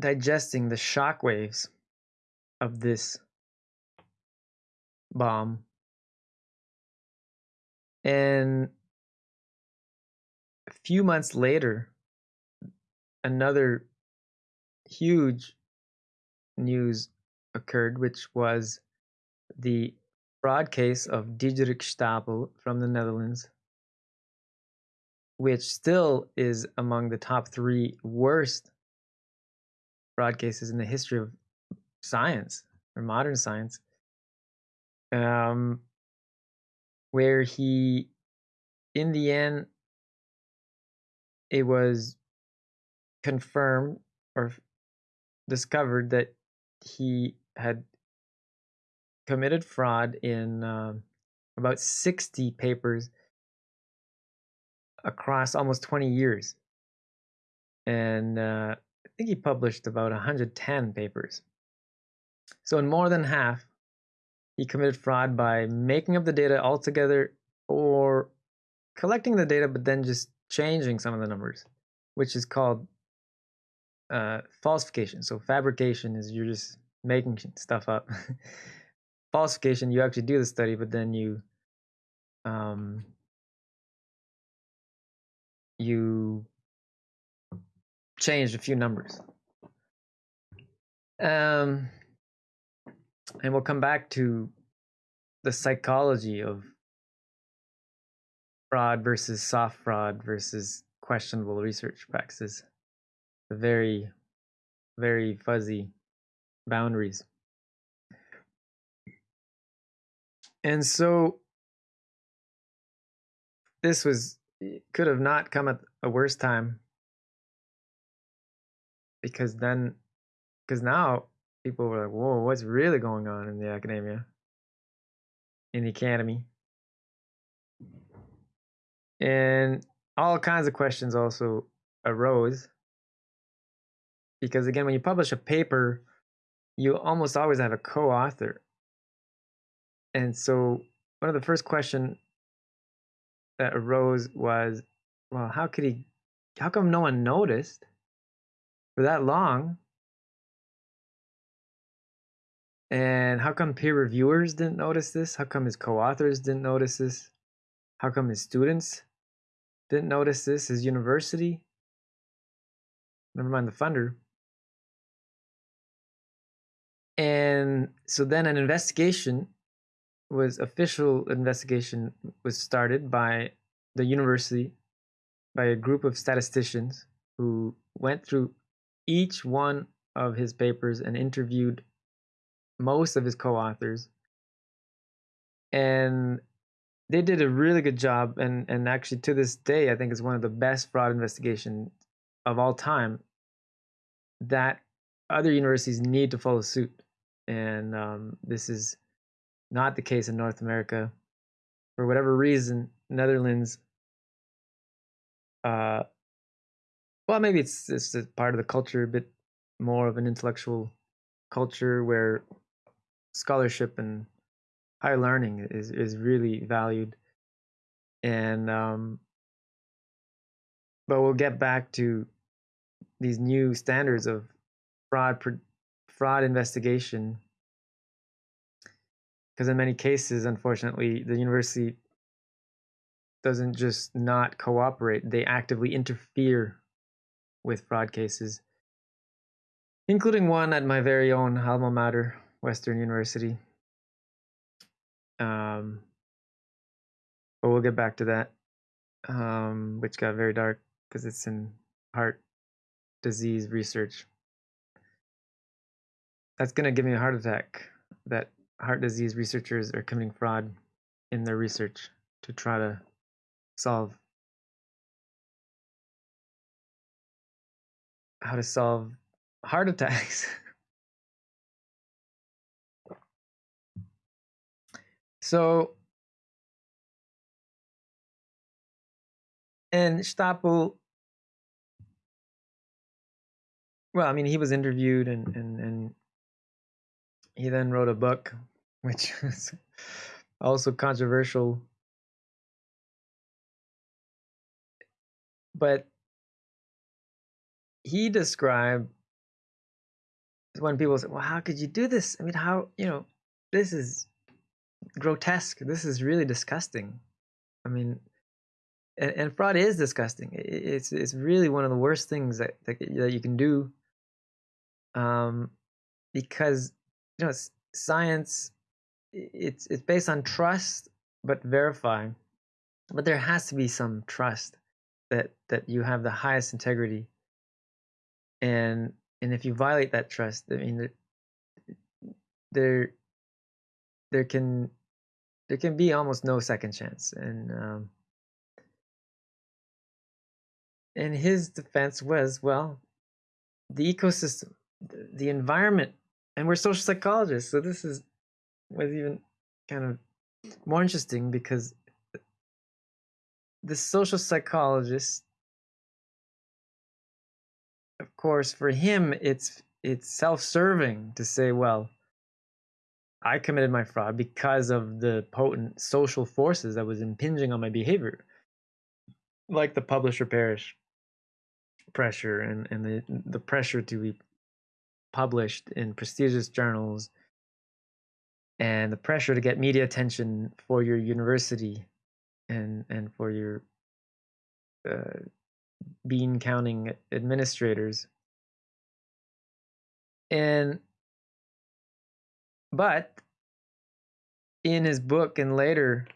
digesting the shockwaves of this bomb. And a few months later, another huge news occurred, which was the fraud case of Diederik Stapel from the Netherlands, which still is among the top three worst fraud cases in the history of science or modern science. Um, where he, in the end, it was confirmed or discovered that he had committed fraud in uh, about 60 papers across almost 20 years. And uh, I think he published about 110 papers. So, in more than half, he committed fraud by making up the data altogether or collecting the data but then just changing some of the numbers, which is called uh, falsification. So, fabrication is you're just making stuff up. falsification, you actually do the study, but then you um, you changed a few numbers. Um, and we'll come back to the psychology of fraud versus soft fraud versus questionable research practices. The very, very fuzzy boundaries. And so this was could have not come at a worse time. Because then because now people were like whoa what's really going on in the academia? In the academy. And all kinds of questions also arose. Because again when you publish a paper you almost always have a co-author. And so one of the first questions that arose was, well, how could he, how come no one noticed for that long? And how come peer reviewers didn't notice this? How come his co authors didn't notice this? How come his students didn't notice this? His university? Never mind the funder. And so then an investigation was official investigation was started by the university by a group of statisticians who went through each one of his papers and interviewed most of his co-authors. And they did a really good job and and actually to this day i think it's one of the best fraud investigations of all time that other universities need to follow suit. And um, this is not the case in North America. For whatever reason, Netherlands, uh, well, maybe it's it's part of the culture, a bit more of an intellectual culture where scholarship and higher learning is is really valued, and um, but we'll get back to these new standards of fraud fraud investigation because in many cases, unfortunately, the university doesn't just not cooperate, they actively interfere with fraud cases, including one at my very own alma mater, Western University. Um, but we'll get back to that, um, which got very dark because it's in heart disease research. That's going to give me a heart attack. That heart disease researchers are committing fraud in their research to try to solve how to solve heart attacks. so, and Stapel, well, I mean, he was interviewed and, and, and he then wrote a book, which was also controversial. But he described when people say, Well, how could you do this? I mean, how, you know, this is grotesque. This is really disgusting. I mean, and, and fraud is disgusting. It's it's really one of the worst things that that, that you can do. Um, because you know science, it's it's based on trust but verify. But there has to be some trust that that you have the highest integrity. And and if you violate that trust, I mean, there there can there can be almost no second chance and um, and his defense was well the ecosystem the environment and we're social psychologists so this is was even kind of more interesting because the social psychologist of course for him it's it's self-serving to say well I committed my fraud because of the potent social forces that was impinging on my behavior, like the publish or perish pressure and, and the, the pressure to be published in prestigious journals and the pressure to get media attention for your university and and for your uh, bean counting administrators. And but in his book and later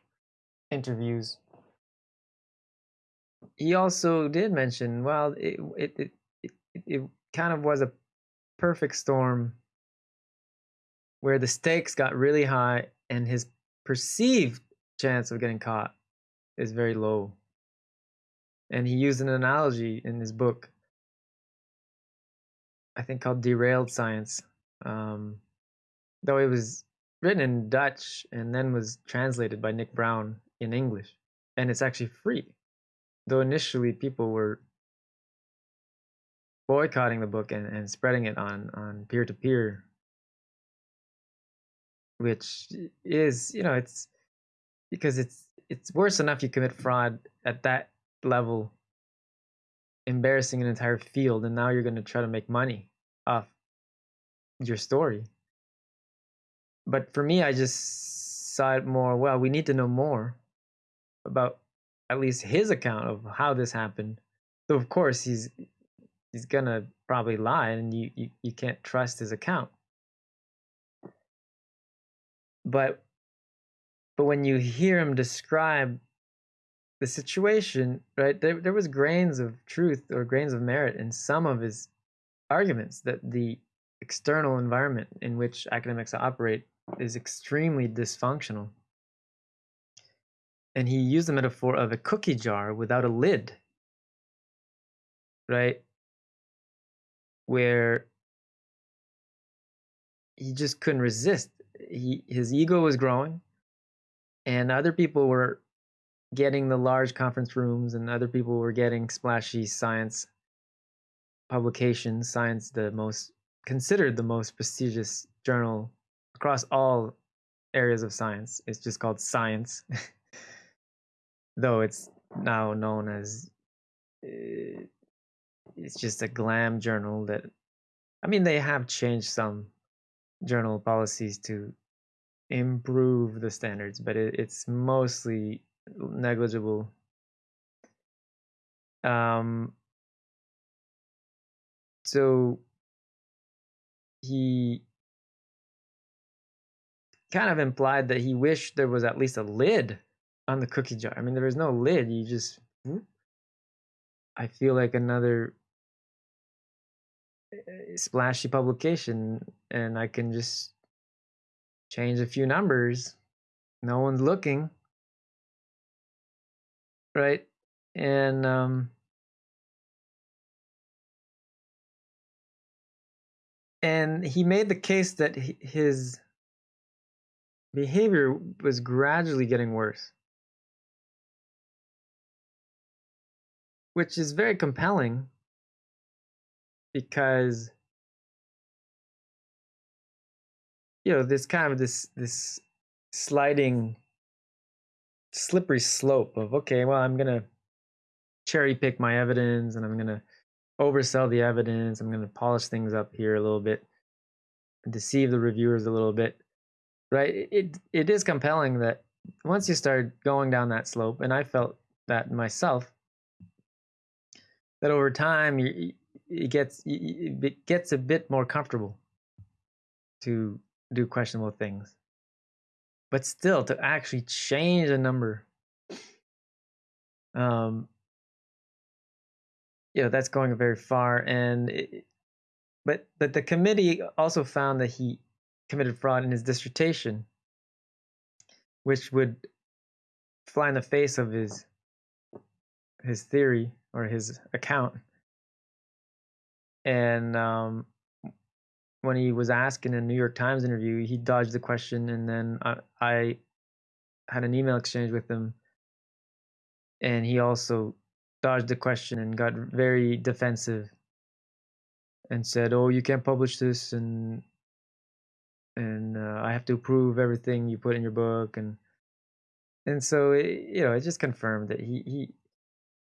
interviews, he also did mention, well, it it it, it, it kind of was a perfect storm where the stakes got really high and his perceived chance of getting caught is very low. And he used an analogy in his book, I think called Derailed Science. Um, though it was written in Dutch and then was translated by Nick Brown in English. And it's actually free. Though initially people were boycotting the book and, and spreading it on on peer to peer which is you know it's because it's it's worse enough you commit fraud at that level embarrassing an entire field and now you're going to try to make money off your story but for me, I just saw it more. Well, we need to know more about at least his account of how this happened. So of course he's he's gonna probably lie, and you you, you can't trust his account. But but when you hear him describe the situation, right, there there was grains of truth or grains of merit in some of his arguments that the external environment in which academics operate is extremely dysfunctional. And he used the metaphor of a cookie jar without a lid, right? Where he just couldn't resist. He, his ego was growing, and other people were getting the large conference rooms, and other people were getting splashy science publications, science, the most considered the most prestigious journal across all areas of science. It's just called Science, though it's now known as. Uh, it's just a glam journal that, I mean, they have changed some journal policies to improve the standards, but it, it's mostly negligible. Um, so he kind of implied that he wished there was at least a lid on the cookie jar. I mean, there was no lid. You just, I feel like another splashy publication, and I can just change a few numbers. No one's looking, right? And um, and he made the case that his behavior was gradually getting worse. Which is very compelling because you know this kind of this this sliding slippery slope of okay well i'm to cherry pick my evidence and i'm to oversell the evidence i'm to polish things up here a little bit and deceive the reviewers a little bit right? It it is compelling that once you start going down that slope, and I felt that myself, that over time you, it gets it gets a bit more comfortable to do questionable things, but still to actually change a number, um, you know, that's going very far. And it, but but the committee also found that he committed fraud in his dissertation which would fly in the face of his his theory or his account. And um, when he was asked in a New York Times interview, he dodged the question, and then I, I had an email exchange with him, and he also dodged the question and got very defensive and said, "Oh, you can't publish this," and and uh, I have to approve everything you put in your book, and and so it, you know it just confirmed that he he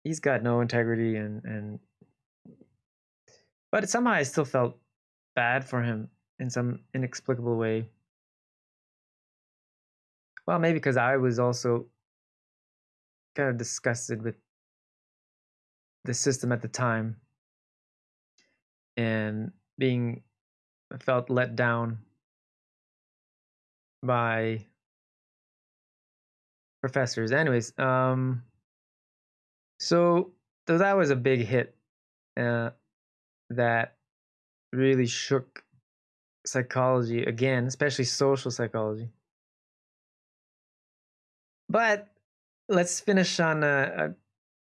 he's got no integrity, and and but somehow I still felt bad for him in some inexplicable way. Well, maybe because I was also kind of disgusted with the system at the time and being felt let down by professors. Anyways, um, so that was a big hit uh, that really shook psychology again, especially social psychology. But let's finish on a,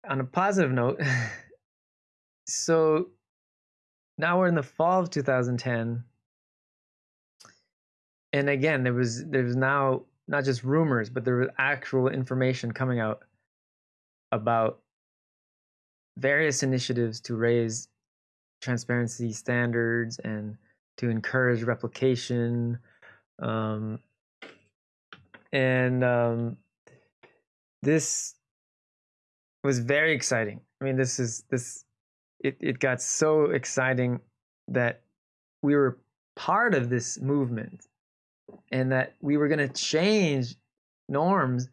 a on a positive note. so now we're in the fall of 2010 and again there was there's now not just rumors but there was actual information coming out about various initiatives to raise transparency standards and to encourage replication um, and um, this was very exciting i mean this is this it, it got so exciting that we were part of this movement and that we were going to change norms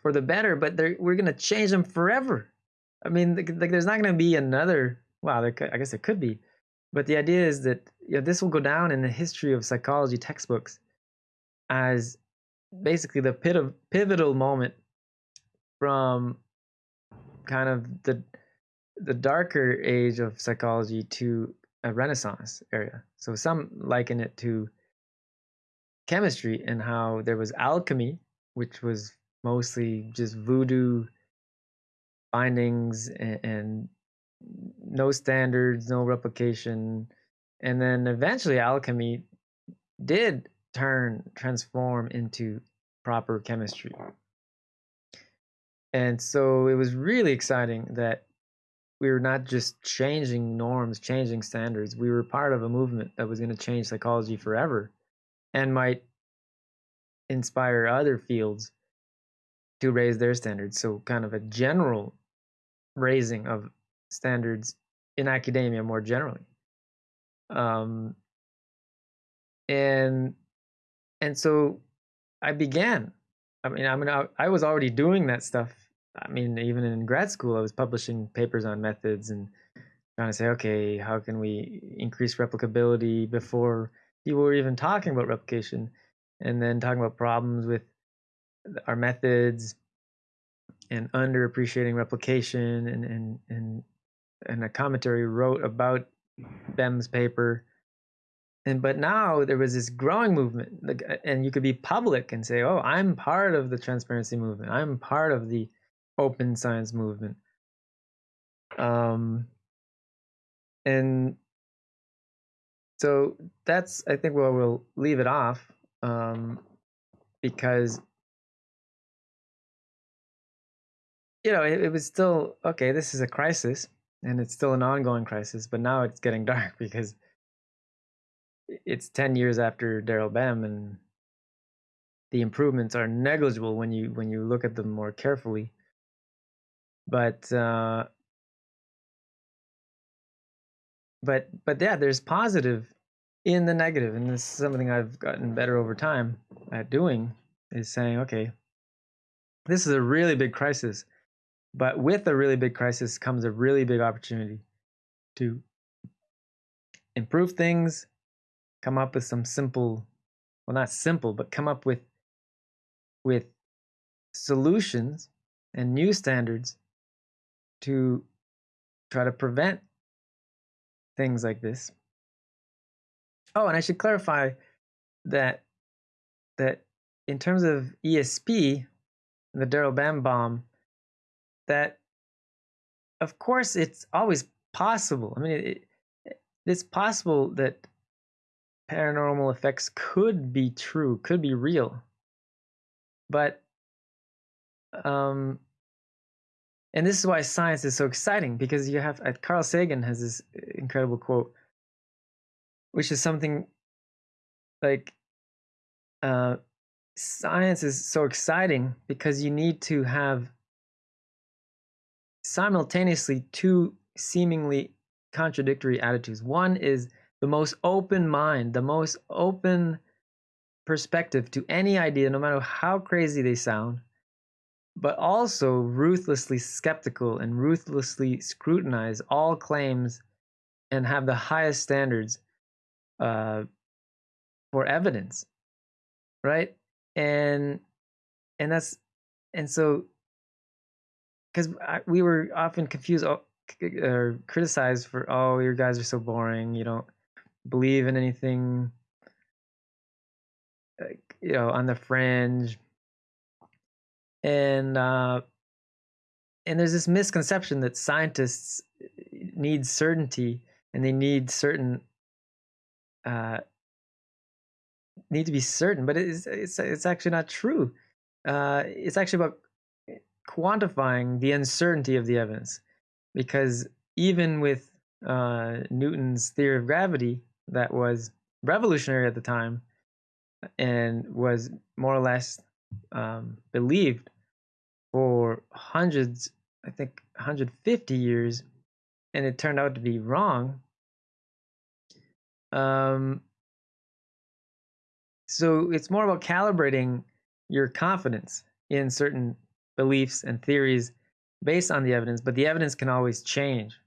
for the better, but we're going to change them forever. I mean, like, there's not going to be another. Wow, well, I guess it could be, but the idea is that you know, this will go down in the history of psychology textbooks as basically the pivotal moment from kind of the the darker age of psychology to a renaissance area. So some liken it to chemistry and how there was alchemy, which was mostly just voodoo findings and, and no standards, no replication. And then eventually alchemy did turn, transform into proper chemistry. And so it was really exciting that we were not just changing norms, changing standards. We were part of a movement that was going to change psychology forever and might inspire other fields to raise their standards. So, kind of a general raising of standards in academia more generally. Um, and and so I began. I mean, I mean, I, I was already doing that stuff. I mean, even in grad school, I was publishing papers on methods and trying to say, okay, how can we increase replicability before people were even talking about replication and then talking about problems with our methods and underappreciating replication and and and and a commentary wrote about Bem's paper. And but now there was this growing movement and you could be public and say oh i'm part of the transparency movement. I'm part of the open science movement. Um and so that's I think where we'll leave it off um, because you know it, it was still okay. This is a crisis, and it's still an ongoing crisis, but now it's getting dark because it's ten years after Daryl Bem, and the improvements are negligible when you when you look at them more carefully. But uh, but but yeah, there's positive in the negative, and this is something I've gotten better over time at doing. Is saying, okay, this is a really big crisis. But with a really big crisis comes a really big opportunity to improve things, come up with some simple, well, not simple, but come up with with solutions and new standards to try to prevent things like this. Oh, and I should clarify that that in terms of ESP, the Daryl Bem bomb, that of course it's always possible. I mean, it, it, it's possible that paranormal effects could be true, could be real, but um, and this is why science is so exciting because you have uh, Carl Sagan has this incredible quote, which is something like uh, science is so exciting because you need to have simultaneously two seemingly contradictory attitudes. One is the most open mind, the most open perspective to any idea, no matter how crazy they sound, but also ruthlessly skeptical and ruthlessly scrutinize all claims and have the highest standards uh, for evidence, right? And and that's and so because we were often confused or criticized for, oh, your guys are so boring. You don't believe in anything, you know, on the fringe. And uh, and there's this misconception that scientists uh, need certainty and they need certain uh, need to be certain, but it's it's it's actually not true. Uh, it's actually about quantifying the uncertainty of the evidence because even with uh, Newton's theory of gravity that was revolutionary at the time and was more or less um, believed for hundreds, I think 150 years, and it turned out to be wrong. Um, so it's more about calibrating your confidence in certain beliefs and theories based on the evidence, but the evidence can always change.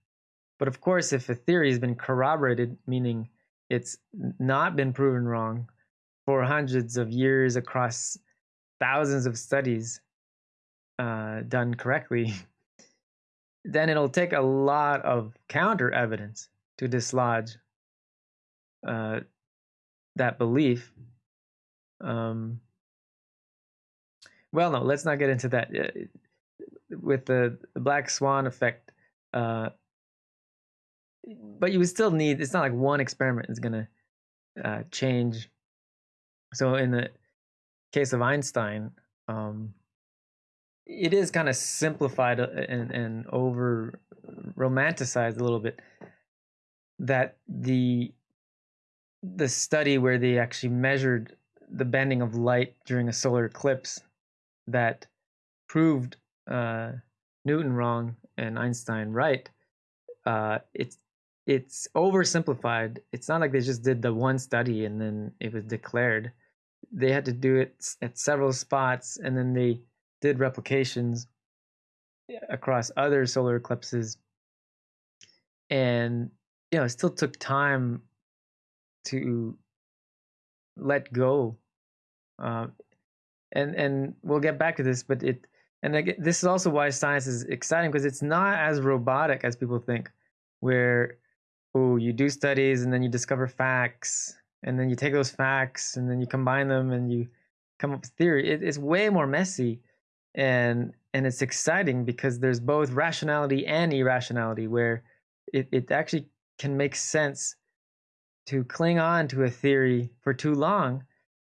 But of course, if a theory has been corroborated, meaning it's not been proven wrong for hundreds of years across thousands of studies uh, done correctly, then it'll take a lot of counter evidence to dislodge uh, that belief. Um, well, no, let's not get into that. Uh, with the, the black swan effect, uh, but you would still need. It's not like one experiment is gonna uh, change. So in the case of Einstein, um, it is kind of simplified uh, and, and over romanticized a little bit that the the study where they actually measured the bending of light during a solar eclipse that proved uh, Newton wrong and Einstein right, uh, it's it's oversimplified. It's not like they just did the one study and then it was declared. They had to do it at several spots, and then they did replications across other solar eclipses. And you know, it still took time to let go uh, and and we'll get back to this, but it and again, this is also why science is exciting because it's not as robotic as people think, where oh you do studies and then you discover facts and then you take those facts and then you combine them and you come up with theory. It, it's way more messy, and and it's exciting because there's both rationality and irrationality where it, it actually can make sense to cling on to a theory for too long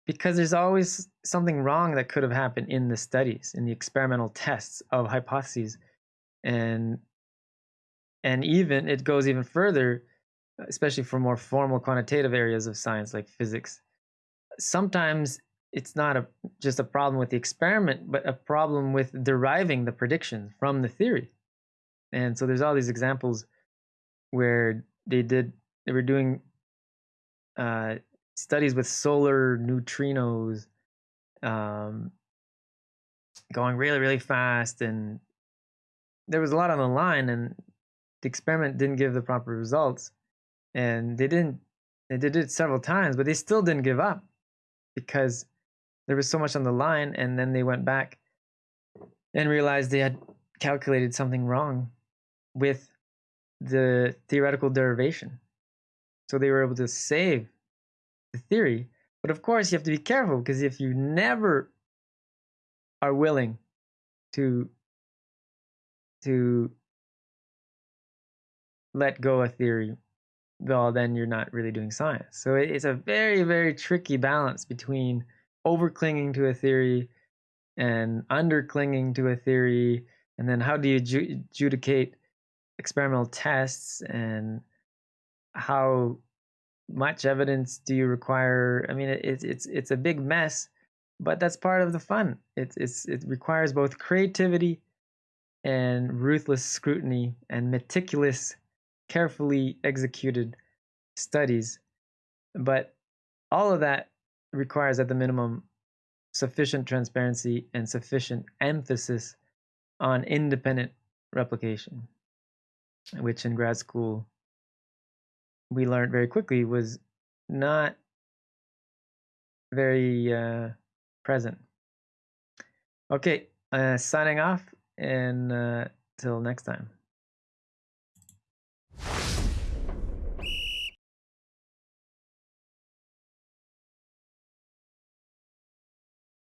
because there's always something wrong that could have happened in the studies in the experimental tests of hypotheses. And and even it goes even further especially for more formal quantitative areas of science like physics. Sometimes it's not a just a problem with the experiment but a problem with deriving the predictions from the theory. And so there's all these examples where they did they were doing uh, studies with solar neutrinos um, going really, really fast, and there was a lot on the line, and the experiment didn't give the proper results, and they didn't. They did it several times, but they still didn't give up because there was so much on the line, and then they went back and realized they had calculated something wrong with the theoretical derivation. So they were able to save the theory. But of course, you have to be careful because if you never are willing to to let go a theory, well, then you're not really doing science. So it's a very, very tricky balance between over clinging to a theory and under clinging to a theory. And then how do you adjudicate experimental tests and how much evidence do you require? I mean, it's it's it's a big mess, but that's part of the fun. It's it's it requires both creativity and ruthless scrutiny and meticulous, carefully executed studies. But all of that requires, at the minimum, sufficient transparency and sufficient emphasis on independent replication, which in grad school we learned very quickly was not very uh, present. Okay, uh, signing off and uh, till next time.